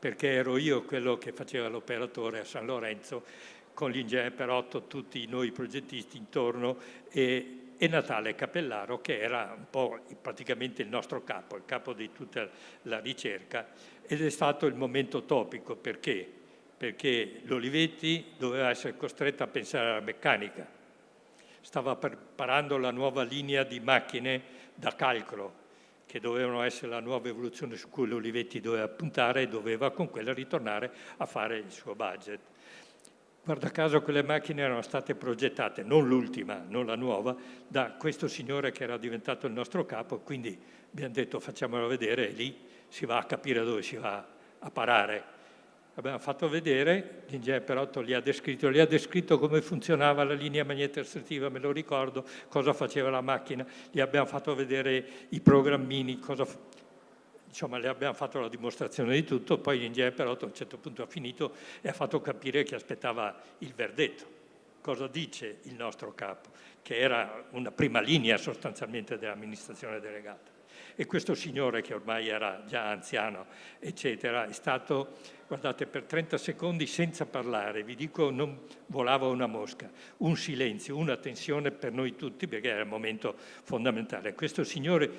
perché ero io quello che faceva l'operatore a San Lorenzo, con l'ingegnere Perotto, tutti noi progettisti intorno e, e Natale Capellaro che era un po' praticamente il nostro capo, il capo di tutta la ricerca ed è stato il momento topico perché perché l'Olivetti doveva essere costretto a pensare alla meccanica. Stava preparando la nuova linea di macchine da calcolo, che dovevano essere la nuova evoluzione su cui l'Olivetti doveva puntare e doveva con quella ritornare a fare il suo budget. Guarda caso quelle macchine erano state progettate, non l'ultima, non la nuova, da questo signore che era diventato il nostro capo, quindi abbiamo detto facciamolo vedere e lì si va a capire dove si va a parare abbiamo fatto vedere, l'ingegnere Perotto li ha descritto, li ha descritto come funzionava la linea magnetostativa, me lo ricordo, cosa faceva la macchina, gli abbiamo fatto vedere i programmini, cosa, insomma le abbiamo fatto la dimostrazione di tutto, poi l'ingegnere Perotto a un certo punto ha finito e ha fatto capire che aspettava il verdetto. Cosa dice il nostro capo? Che era una prima linea sostanzialmente dell'amministrazione delegata. E questo signore, che ormai era già anziano, eccetera, è stato, guardate, per 30 secondi senza parlare, vi dico, non volava una mosca, un silenzio, una tensione per noi tutti, perché era il momento fondamentale. Questo signore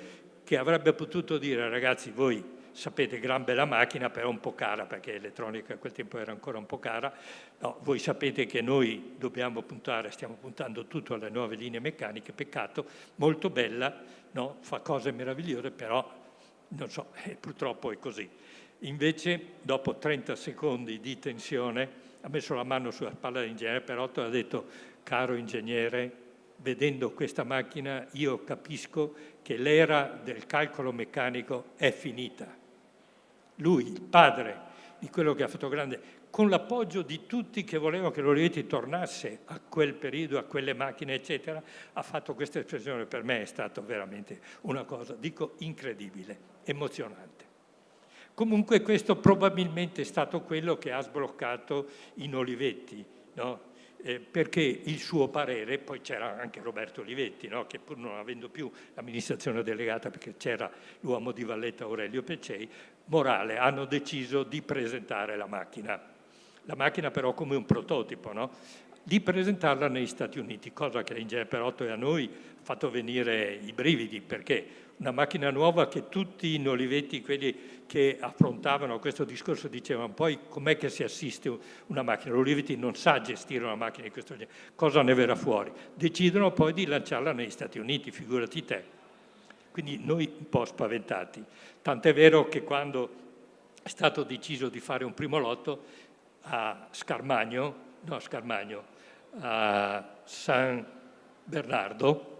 che avrebbe potuto dire, ragazzi, voi sapete, gran bella macchina, però un po' cara, perché l'elettronica a quel tempo era ancora un po' cara. No, voi sapete che noi dobbiamo puntare, stiamo puntando tutto alle nuove linee meccaniche, peccato, molto bella, no? fa cose meravigliose, però non so, eh, purtroppo è così. Invece, dopo 30 secondi di tensione, ha messo la mano sulla spalla dell'ingegnere Perotto e ha detto, caro ingegnere, vedendo questa macchina io capisco che l'era del calcolo meccanico è finita. Lui, il padre di quello che ha fatto grande, con l'appoggio di tutti che volevano che l'Olivetti tornasse a quel periodo, a quelle macchine, eccetera, ha fatto questa espressione. Per me è stata veramente una cosa, dico, incredibile, emozionante. Comunque questo probabilmente è stato quello che ha sbloccato in Olivetti, no? eh, perché il suo parere, poi c'era anche Roberto Olivetti, no? che pur non avendo più l'amministrazione delegata perché c'era l'uomo di Valletta Aurelio Peccei, Morale, hanno deciso di presentare la macchina. La macchina però come un prototipo, no? di presentarla negli Stati Uniti, cosa che l'Ingegner Perotto e a noi ha fatto venire i brividi, perché una macchina nuova che tutti in Olivetti, quelli che affrontavano questo discorso, dicevano poi com'è che si assiste una macchina? L'Olivetti non sa gestire una macchina di questo genere, cosa ne verrà fuori? Decidono poi di lanciarla negli Stati Uniti, figurati te. Quindi noi un po' spaventati. Tant'è vero che quando è stato deciso di fare un primo lotto a Scarmagno, no a Scarmagno, a San Bernardo,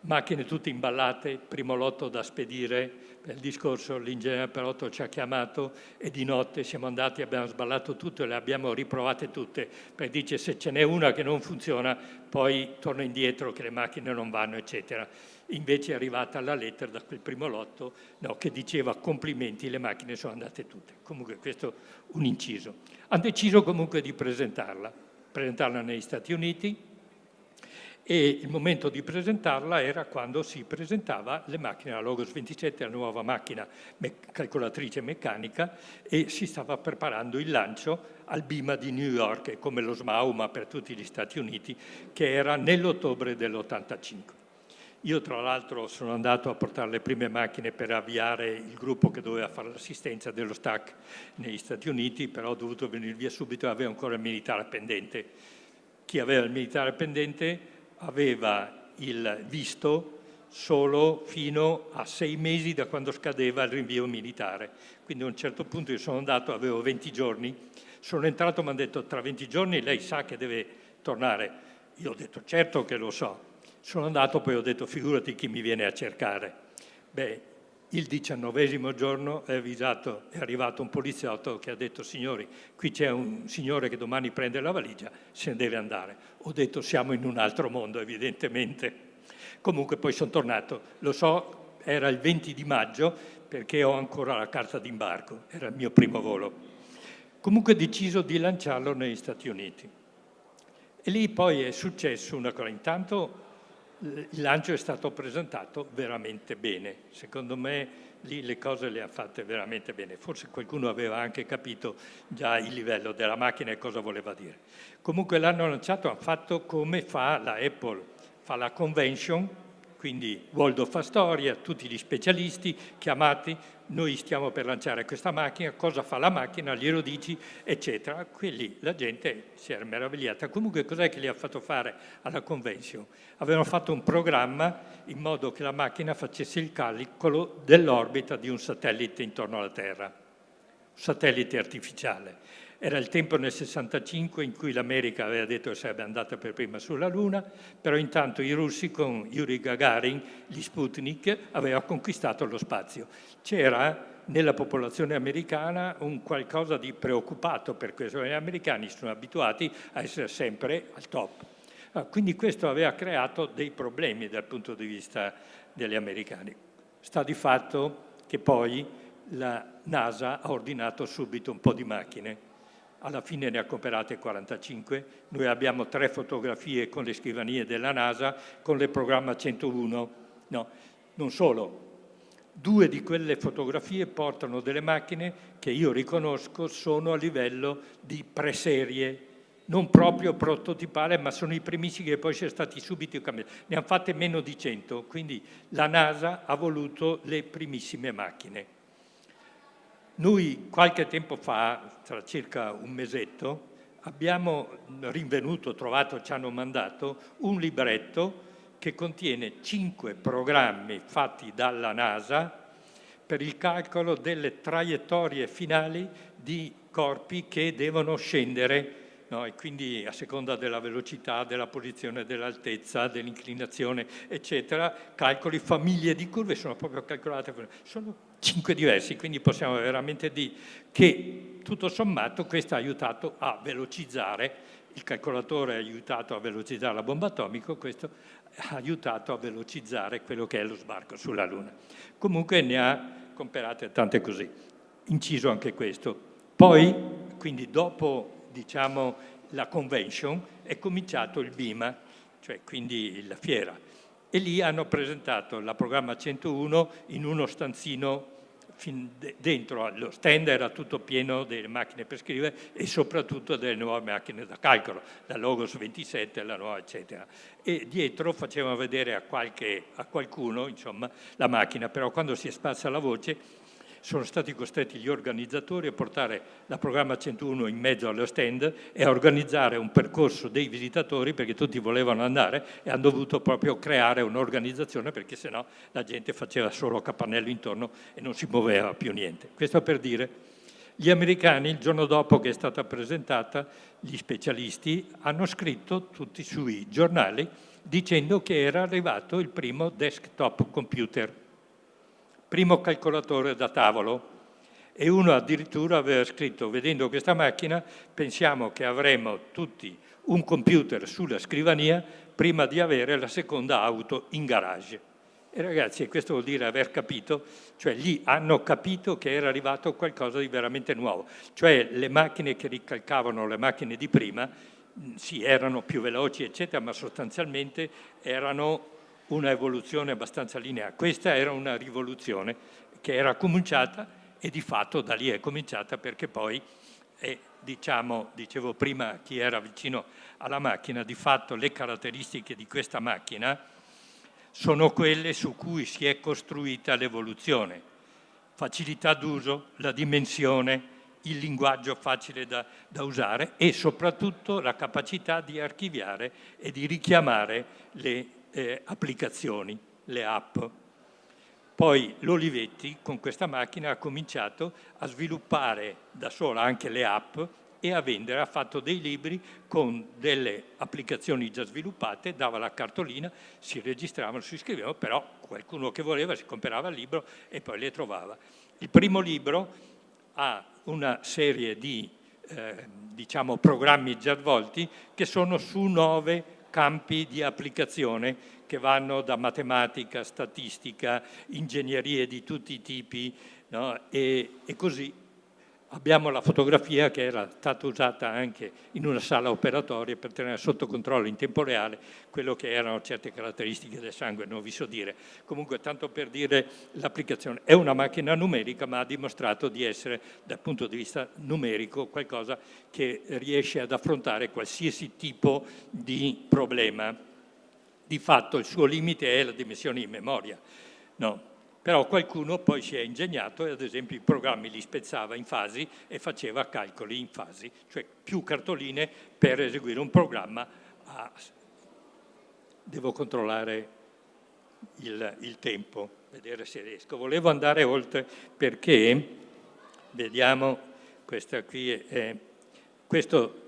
macchine tutte imballate, primo lotto da spedire, per il discorso l'ingegnere Perotto ci ha chiamato e di notte siamo andati, abbiamo sballato tutto e le abbiamo riprovate tutte, perché dice se ce n'è una che non funziona poi torna indietro che le macchine non vanno eccetera. Invece è arrivata la lettera da quel primo lotto no, che diceva complimenti, le macchine sono andate tutte. Comunque questo un inciso. Hanno deciso comunque di presentarla, presentarla negli Stati Uniti, e il momento di presentarla era quando si presentava le macchine, la Logos 27, la nuova macchina me calcolatrice meccanica e si stava preparando il lancio al BIMA di New York, come lo SMAU ma per tutti gli Stati Uniti, che era nell'ottobre dell'85. Io tra l'altro sono andato a portare le prime macchine per avviare il gruppo che doveva fare l'assistenza dello STAC negli Stati Uniti, però ho dovuto venire via subito e avevo ancora il militare pendente. Chi aveva il militare pendente aveva il visto solo fino a sei mesi da quando scadeva il rinvio militare. Quindi a un certo punto io sono andato, avevo 20 giorni, sono entrato e mi hanno detto tra 20 giorni lei sa che deve tornare. Io ho detto certo che lo so. Sono andato poi ho detto figurati chi mi viene a cercare. Beh, il diciannovesimo giorno è, avvisato, è arrivato un poliziotto che ha detto signori, qui c'è un signore che domani prende la valigia, se ne deve andare. Ho detto siamo in un altro mondo evidentemente. Comunque poi sono tornato, lo so, era il 20 di maggio perché ho ancora la carta d'imbarco, era il mio primo volo. Comunque ho deciso di lanciarlo negli Stati Uniti. E lì poi è successo una cosa, intanto il lancio è stato presentato veramente bene. Secondo me lì le cose le ha fatte veramente bene. Forse qualcuno aveva anche capito già il livello della macchina e cosa voleva dire. Comunque l'hanno lanciato, hanno fatto come fa la Apple, fa la convention, quindi World of Astoria, tutti gli specialisti chiamati, noi stiamo per lanciare questa macchina, cosa fa la macchina, glielo dici, eccetera. Quelli la gente si era meravigliata. Comunque cos'è che gli ha fatto fare alla convention? Avevano fatto un programma in modo che la macchina facesse il calcolo dell'orbita di un satellite intorno alla Terra, un satellite artificiale. Era il tempo nel 65 in cui l'America aveva detto che sarebbe andata per prima sulla Luna, però intanto i russi con Yuri Gagarin, gli Sputnik, avevano conquistato lo spazio. C'era nella popolazione americana un qualcosa di preoccupato per questo, gli americani sono abituati a essere sempre al top. Ah, quindi questo aveva creato dei problemi dal punto di vista degli americani. Sta di fatto che poi la NASA ha ordinato subito un po' di macchine alla fine ne ha comprate 45. Noi abbiamo tre fotografie con le scrivanie della NASA con il programma 101. No, non solo. Due di quelle fotografie portano delle macchine che io riconosco sono a livello di preserie, non proprio prototipale, ma sono i primissimi che poi sono stati subito cambiati. Ne hanno fatte meno di 100, quindi la NASA ha voluto le primissime macchine. Noi qualche tempo fa, tra circa un mesetto, abbiamo rinvenuto, trovato, ci hanno mandato un libretto che contiene cinque programmi fatti dalla NASA per il calcolo delle traiettorie finali di corpi che devono scendere no? e quindi a seconda della velocità, della posizione, dell'altezza, dell'inclinazione, eccetera, calcoli famiglie di curve, sono proprio calcolate, sono cinque diversi, quindi possiamo veramente dire che tutto sommato questo ha aiutato a velocizzare, il calcolatore ha aiutato a velocizzare la bomba atomica, questo ha aiutato a velocizzare quello che è lo sbarco sulla Luna. Comunque ne ha comperate tante così, inciso anche questo. Poi, quindi dopo diciamo, la convention, è cominciato il BIMA, cioè quindi la fiera, e lì hanno presentato la programma 101 in uno stanzino dentro lo stand era tutto pieno delle macchine per scrivere e soprattutto delle nuove macchine da calcolo, la Logos 27, la nuova eccetera. E dietro facevano vedere a, qualche, a qualcuno insomma, la macchina, però quando si è sparsa la voce sono stati costretti gli organizzatori a portare la programma 101 in mezzo allo stand e a organizzare un percorso dei visitatori perché tutti volevano andare e hanno dovuto proprio creare un'organizzazione perché sennò la gente faceva solo capannello intorno e non si muoveva più niente. Questo per dire gli americani, il giorno dopo che è stata presentata, gli specialisti hanno scritto tutti sui giornali dicendo che era arrivato il primo desktop computer primo calcolatore da tavolo e uno addirittura aveva scritto, vedendo questa macchina, pensiamo che avremo tutti un computer sulla scrivania prima di avere la seconda auto in garage. E ragazzi, questo vuol dire aver capito, cioè lì hanno capito che era arrivato qualcosa di veramente nuovo. Cioè le macchine che ricalcavano le macchine di prima, sì, erano più veloci, eccetera, ma sostanzialmente erano una evoluzione abbastanza lineare. Questa era una rivoluzione che era cominciata e di fatto da lì è cominciata perché poi, è, diciamo, dicevo prima chi era vicino alla macchina, di fatto le caratteristiche di questa macchina sono quelle su cui si è costruita l'evoluzione. Facilità d'uso, la dimensione, il linguaggio facile da, da, usare e soprattutto la capacità di archiviare e di richiamare le eh, applicazioni, le app. Poi l'Olivetti con questa macchina ha cominciato a sviluppare da sola anche le app e a vendere, ha fatto dei libri con delle applicazioni già sviluppate, dava la cartolina, si registravano, si iscrivevano, però qualcuno che voleva si comprava il libro e poi le trovava. Il primo libro ha una serie di eh, diciamo, programmi già avvolti che sono su nove campi di applicazione che vanno da matematica, statistica, ingegnerie di tutti i tipi no? e, e così abbiamo la fotografia che era stata usata anche in una sala operatoria per tenere sotto controllo in tempo reale quello che erano certe caratteristiche del sangue, non vi so dire. Comunque, tanto per dire, l'applicazione è una macchina numerica, ma ha dimostrato di essere, dal punto di vista numerico, qualcosa che riesce ad affrontare qualsiasi tipo di problema. Di fatto il suo limite è la dimensione in memoria. No, però qualcuno poi si è ingegnato e ad esempio i programmi li spezzava in fasi e faceva calcoli in fasi, cioè più cartoline per eseguire un programma. A... Devo controllare il, il tempo, vedere se riesco. Volevo andare oltre perché, vediamo, questa qui è, questo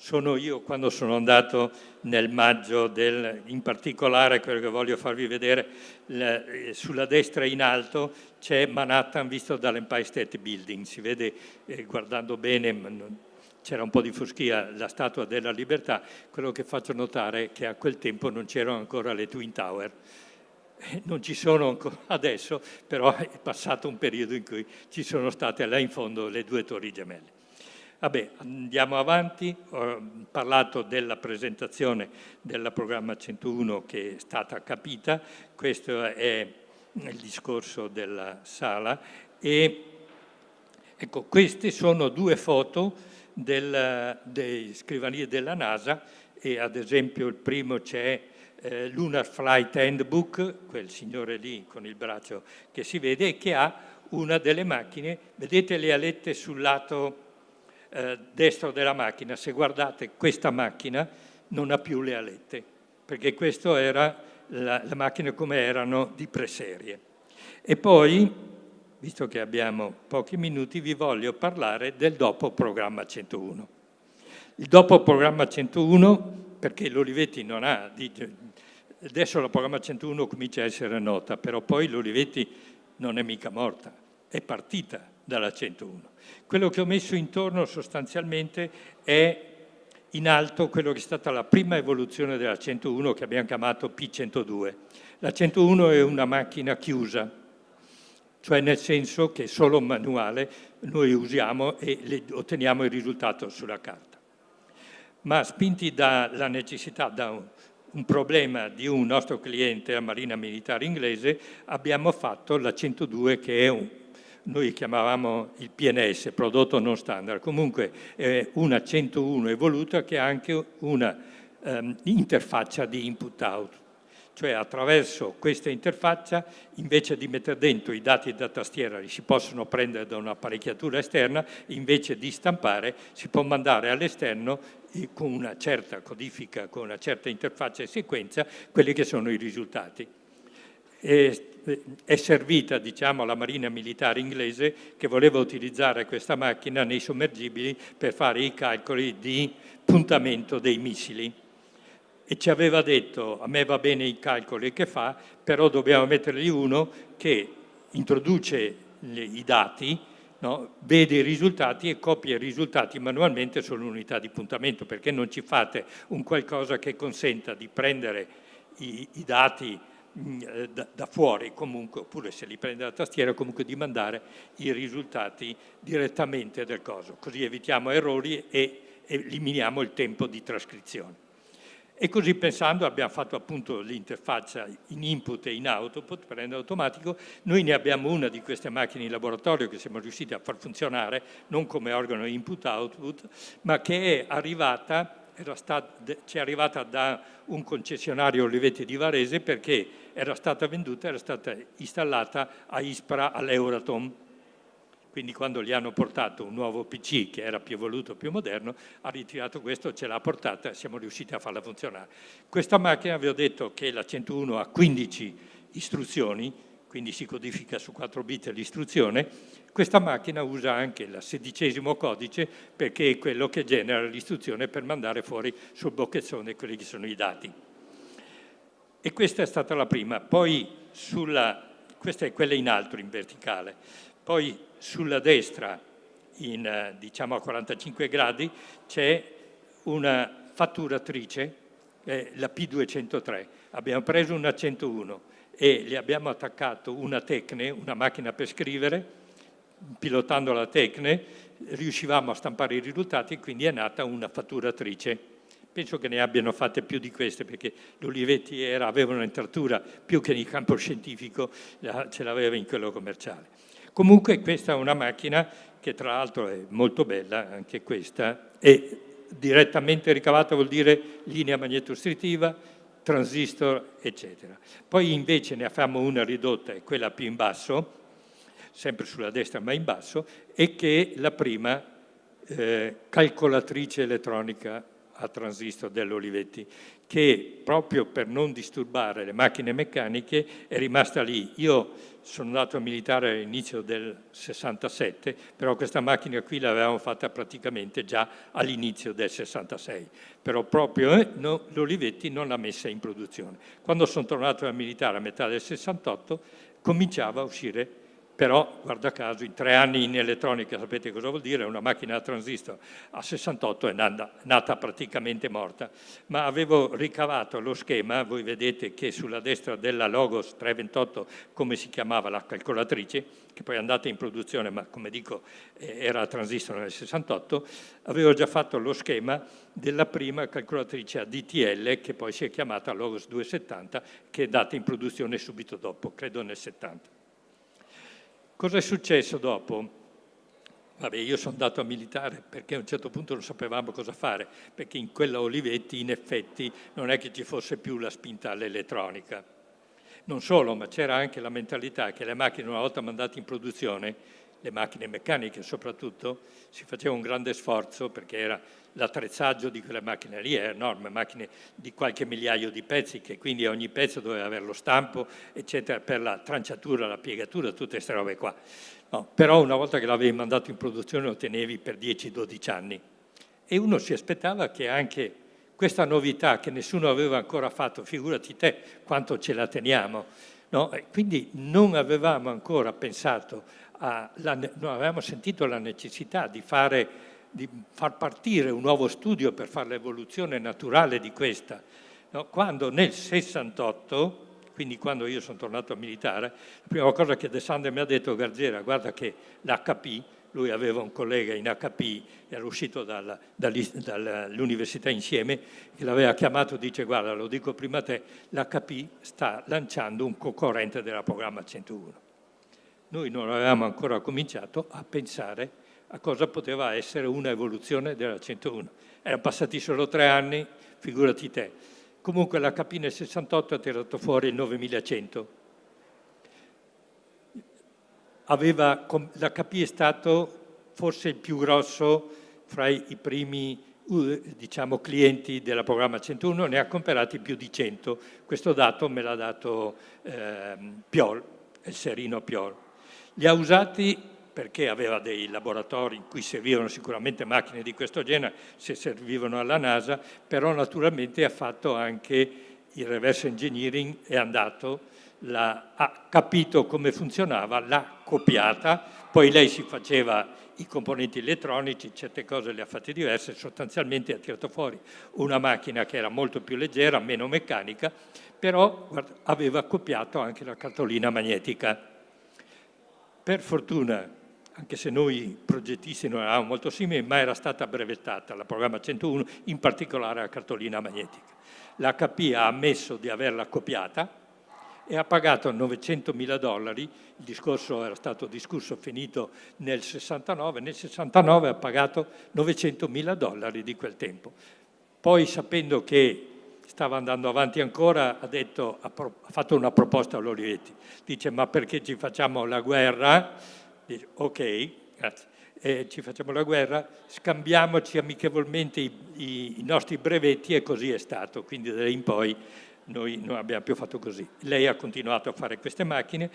sono io quando sono andato nel maggio del, in particolare quello che voglio farvi vedere, eh, sulla destra in alto c'è Manhattan visto dall'Empire State Building, si vede eh, guardando bene, c'era un po' di foschia, la Statua della Libertà, quello che faccio notare è che a quel tempo non c'erano ancora le Twin Tower, eh, non ci sono ancora *laughs* adesso, però è passato un periodo in cui ci sono state là in fondo le due torri gemelle. Vabbè, andiamo avanti, ho parlato della presentazione del programma 101 che è stata capita, questo è il discorso della sala. E ecco, queste sono due foto del, dei scrivanie della NASA. E ad esempio il primo c'è eh, Lunar Flight Handbook, quel signore lì con il braccio che si vede e che ha una delle macchine, vedete le alette sul lato eh, destro della macchina, se guardate questa macchina non ha più le alette, perché questa era la, la macchina come erano di preserie. E poi, visto che abbiamo pochi minuti, vi voglio parlare del dopo programma 101. Il dopo programma 101, perché l'Olivetti non ha... Adesso la programma 101 comincia a essere nota, però poi l'Olivetti non è mica morta, è partita dalla 101. Quello che ho messo intorno sostanzialmente è in alto quello che è stata la prima evoluzione della 101 che abbiamo chiamato P102. La 101 è una macchina chiusa, cioè nel senso che solo manuale noi usiamo e otteniamo il risultato sulla carta. Ma spinti dalla necessità, da un, problema di un nostro cliente, la Marina Militare Inglese, abbiamo fatto la 102 che è un, noi chiamavamo il PNS, prodotto non standard, comunque è una 101 evoluta che ha anche una um, interfaccia di input-out, cioè attraverso questa interfaccia invece di mettere dentro i dati da tastiera li si possono prendere da un'apparecchiatura esterna, invece di stampare si può mandare all'esterno con una certa codifica, con una certa interfaccia e sequenza, quelli che sono i risultati. E è servita diciamo, alla Marina Militare inglese che voleva utilizzare questa macchina nei sommergibili per fare i calcoli di puntamento dei missili. E ci aveva detto, a me va bene i calcoli che fa, però dobbiamo mettergli uno che introduce i dati, no? vede i risultati e copia i risultati manualmente sull'unità di puntamento, perché non ci fate un qualcosa che consenta di prendere i, i dati da, da, fuori comunque, oppure se li prende la tastiera, comunque di mandare i risultati direttamente del coso. Così evitiamo errori e eliminiamo il tempo di trascrizione. E così pensando abbiamo fatto appunto l'interfaccia in input e in output per rendere automatico. Noi ne abbiamo una di queste macchine in laboratorio che siamo riusciti a far funzionare, non come organo input-output, ma che è arrivata stata, ci è arrivata da un concessionario Olivetti di Varese perché era stata venduta, era stata installata a Ispra all'Euratom. Quindi quando gli hanno portato un nuovo PC che era più evoluto, più moderno, ha ritirato questo, ce l'ha portata e siamo riusciti a farla funzionare. Questa macchina, vi ho detto che la 101 ha 15 istruzioni, quindi si codifica su 4 bit l'istruzione, questa macchina usa anche il sedicesimo codice perché è quello che genera l'istruzione per mandare fuori sul bocchezzone quelli che sono i dati. E questa è stata la prima. Poi sulla, questa è quella in alto, in verticale. Poi sulla destra, in, diciamo a 45 gradi, c'è una fatturatrice, eh, la P203. Abbiamo preso una 101 e le abbiamo attaccato una Tecne, una macchina per scrivere, pilotando la Tecne, riuscivamo a stampare i risultati e quindi è nata una fatturatrice. Penso che ne abbiano fatte più di queste perché l'Olivetti aveva un'entratura più che nel campo scientifico, ce l'aveva in quello commerciale. Comunque questa è una macchina che tra l'altro è molto bella, anche questa, è direttamente ricavata vuol dire linea magnetostritiva, transistor, eccetera. Poi invece ne abbiamo una ridotta, è quella più in basso, sempre sulla destra ma in basso, e che è la prima eh, calcolatrice elettronica a transistor dell'Olivetti, che proprio per non disturbare le macchine meccaniche è rimasta lì. Io sono andato a militare all'inizio del 67, però questa macchina qui l'avevamo fatta praticamente già all'inizio del 66, però proprio eh, no, l'Olivetti non l'ha messa in produzione. Quando sono tornato a militare a metà del 68 cominciava a uscire però guarda caso in tre anni in elettronica sapete cosa vuol dire, una macchina a transistor. A 68 è nata, nata praticamente morta, ma avevo ricavato lo schema, voi vedete che sulla destra della Logos 328 come si chiamava la calcolatrice, che poi è andata in produzione ma come dico eh, era a transistor nel 68, avevo già fatto lo schema della prima calcolatrice a DTL che poi si è chiamata Logos 270 che è data in produzione subito dopo, credo nel 70. Cosa è successo dopo? Vabbè, io sono andato a militare perché a un certo punto non sapevamo cosa fare, perché in quella Olivetti in effetti non è che ci fosse più la spinta all'elettronica. Non solo, ma c'era anche la mentalità che le macchine una volta mandate in produzione, le macchine meccaniche soprattutto, si faceva un grande sforzo perché era l'attrezzaggio di quelle macchine lì è enorme, macchine di qualche migliaio di pezzi, che quindi ogni pezzo doveva avere lo stampo, eccetera, per la tranciatura, la piegatura, tutte queste robe qua. No, però una volta che l'avevi mandato in produzione lo tenevi per 10-12 anni e uno si aspettava che anche questa novità che nessuno aveva ancora fatto, figurati te quanto ce la teniamo, no? quindi non avevamo ancora pensato, a, la, non avevamo sentito la necessità di, fare, di far partire un nuovo studio per fare l'evoluzione naturale di questa, no? quando nel 68 quindi quando io sono tornato a militare, la prima cosa che De Sande mi ha detto, Garzera, guarda che l'HP, lui aveva un collega in HP, era uscito dall'università insieme, che l'aveva chiamato e dice guarda, lo dico prima a te, l'HP sta lanciando un concorrente della programma 101. Noi non avevamo ancora cominciato a pensare a cosa poteva essere una evoluzione della 101. Erano passati solo tre anni, figurati te. Comunque l'HP nel 68 ha tirato fuori il 9100. Aveva, L'HP è stato forse il più grosso fra i primi diciamo, clienti della programma 101, ne ha comprati più di 100. Questo dato me l'ha dato eh, Piol, il Serino Piol. Li ha usati perché aveva dei laboratori in cui servivano sicuramente macchine di questo genere, se servivano alla NASA, però naturalmente ha fatto anche il reverse engineering, è andato, la, ha capito come funzionava, l'ha copiata, poi lei si faceva i componenti elettronici, certe cose le ha fatte diverse, sostanzialmente ha tirato fuori una macchina che era molto più leggera, meno meccanica, però guarda, aveva copiato anche la cartolina magnetica. Per fortuna anche se noi progettisti non eravamo molto simili, ma era stata brevettata la programma 101, in particolare la cartolina magnetica. L'HP ha ammesso di averla copiata e ha pagato 900 mila dollari, il discorso era stato discusso finito nel 69, nel 69 ha pagato 900 mila dollari di quel tempo. Poi sapendo che stava andando avanti ancora, ha, detto, ha, fatto una proposta all'Olivetti, dice ma perché ci facciamo la guerra? Dice, ok, grazie. Eh, ci facciamo la guerra, scambiamoci amichevolmente i, i, i, nostri brevetti e così è stato. Quindi da lì in poi noi non abbiamo più fatto così. Lei ha continuato a fare queste macchine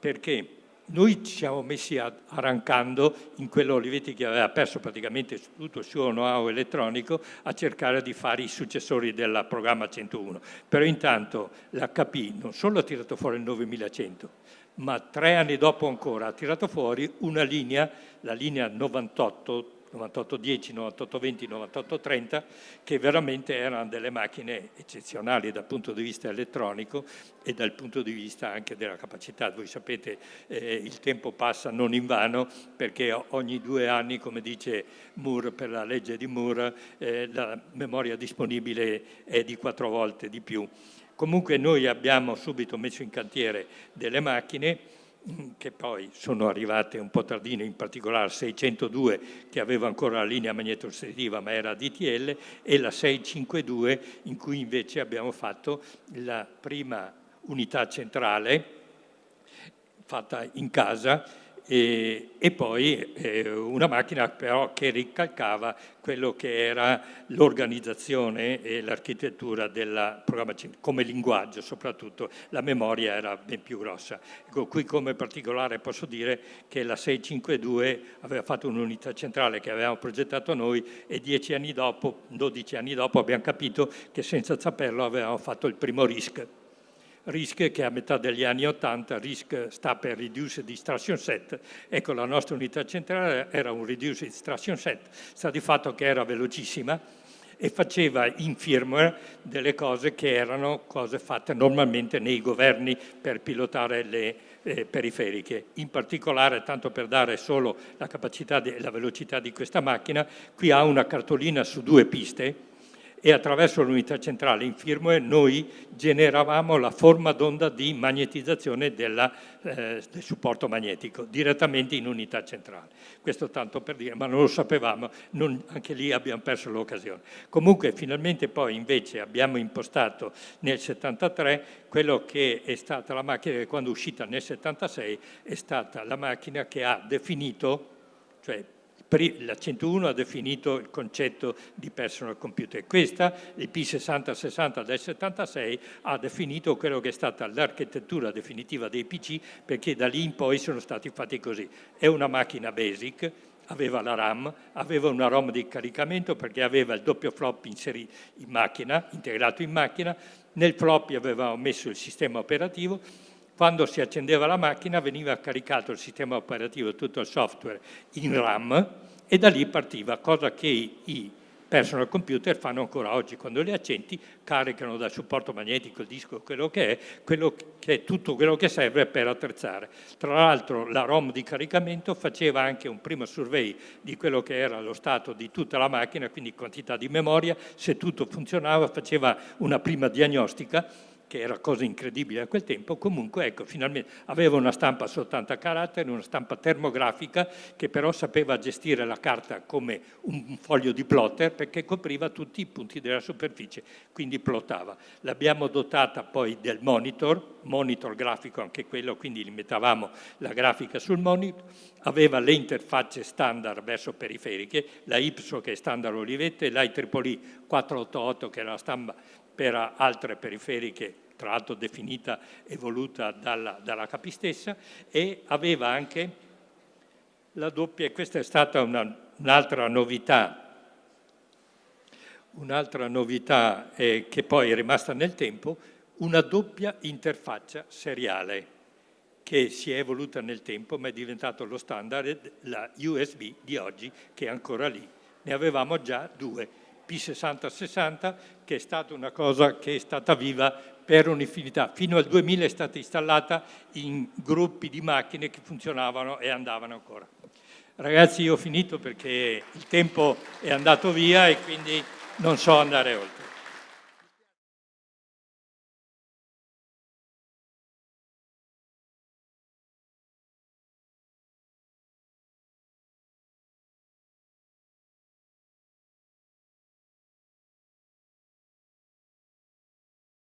perché noi ci siamo messi arrancando in quello Olivetti che aveva perso praticamente tutto il suo know-how elettronico a cercare di fare i successori del programma 101. Però intanto l'HP non solo ha tirato fuori il 9100, ma tre anni dopo ancora ha tirato fuori una linea, la linea 98, 9810, 9820, 9830, che veramente erano delle macchine eccezionali dal punto di vista elettronico e dal punto di vista anche della capacità. Voi sapete, eh, il tempo passa non in vano perché ogni due anni, come dice Moore per la legge di Moore, eh, la memoria disponibile è di quattro volte di più. Comunque noi abbiamo subito messo in cantiere delle macchine che poi sono arrivate un po' tardine, in particolare 602 che aveva ancora la linea magnetosensitiva ma era DTL e la 652 in cui invece abbiamo fatto la prima unità centrale fatta in casa e, e poi eh, una macchina però che ricalcava quello che era l'organizzazione e l'architettura della programmazione, come linguaggio soprattutto, la memoria era ben più grossa. Ecco, qui come particolare posso dire che la 652 aveva fatto un'unità centrale che avevamo progettato noi e dieci anni dopo, 12 anni dopo abbiamo capito che senza saperlo avevamo fatto il primo RISC, RISC che a metà degli anni 80, RISC sta per Reduced Instruction Set, ecco la nostra unità centrale era un Reduced Instruction Set, sta di fatto che era velocissima e faceva in firmware delle cose che erano cose fatte normalmente nei governi per pilotare le eh, periferiche. In particolare, tanto per dare solo la capacità e la velocità di questa macchina, qui ha una cartolina su due piste, e attraverso l'unità centrale in firmware noi generavamo la forma d'onda di magnetizzazione della, eh, del supporto magnetico direttamente in unità centrale. Questo tanto per dire, ma non lo sapevamo, non, anche lì abbiamo perso l'occasione. Comunque finalmente poi invece abbiamo impostato nel 73 quello che è stata la macchina che quando è uscita nel 76 è stata la macchina che ha definito, cioè la 101 ha definito il concetto di personal computer. Questa, il P6060 del 76, ha definito quello che è stata l'architettura definitiva dei PC perché da lì in poi sono stati fatti così. È una macchina basic, aveva la RAM, aveva una ROM di caricamento perché aveva il doppio flop in macchina, integrato in macchina, nel floppy avevamo messo il sistema operativo, quando si accendeva la macchina veniva caricato il sistema operativo, tutto il software in RAM e da lì partiva, cosa che i personal computer fanno ancora oggi, quando li accendi caricano dal supporto magnetico il disco, quello che è, quello che è tutto quello che serve per attrezzare. Tra l'altro la ROM di caricamento faceva anche un primo survey di quello che era lo stato di tutta la macchina, quindi quantità di memoria, se tutto funzionava faceva una prima diagnostica che era cosa incredibile a quel tempo, comunque ecco, finalmente aveva una stampa su 80 caratteri, una stampa termografica che però sapeva gestire la carta come un foglio di plotter perché copriva tutti i punti della superficie, quindi plottava. L'abbiamo dotata poi del monitor, monitor grafico anche quello, quindi li mettavamo la grafica sul monitor, aveva le interfacce standard verso periferiche, la IPSO che è standard Olivette, l'IEEE 488 che era la stampa per altre periferiche, tra l'altro definita e voluta dalla, dalla Capi stessa, e aveva anche la doppia, questa è stata un'altra un novità, un'altra novità eh, che poi è rimasta nel tempo, una doppia interfaccia seriale che si è evoluta nel tempo ma è diventato lo standard, la USB di oggi che è ancora lì. Ne avevamo già due, P6060 che è stata una cosa che è stata viva per un'infinità. Fino al 2000 è stata installata in gruppi di macchine che funzionavano e andavano ancora. Ragazzi io ho finito perché il tempo è andato via e quindi non so andare oltre.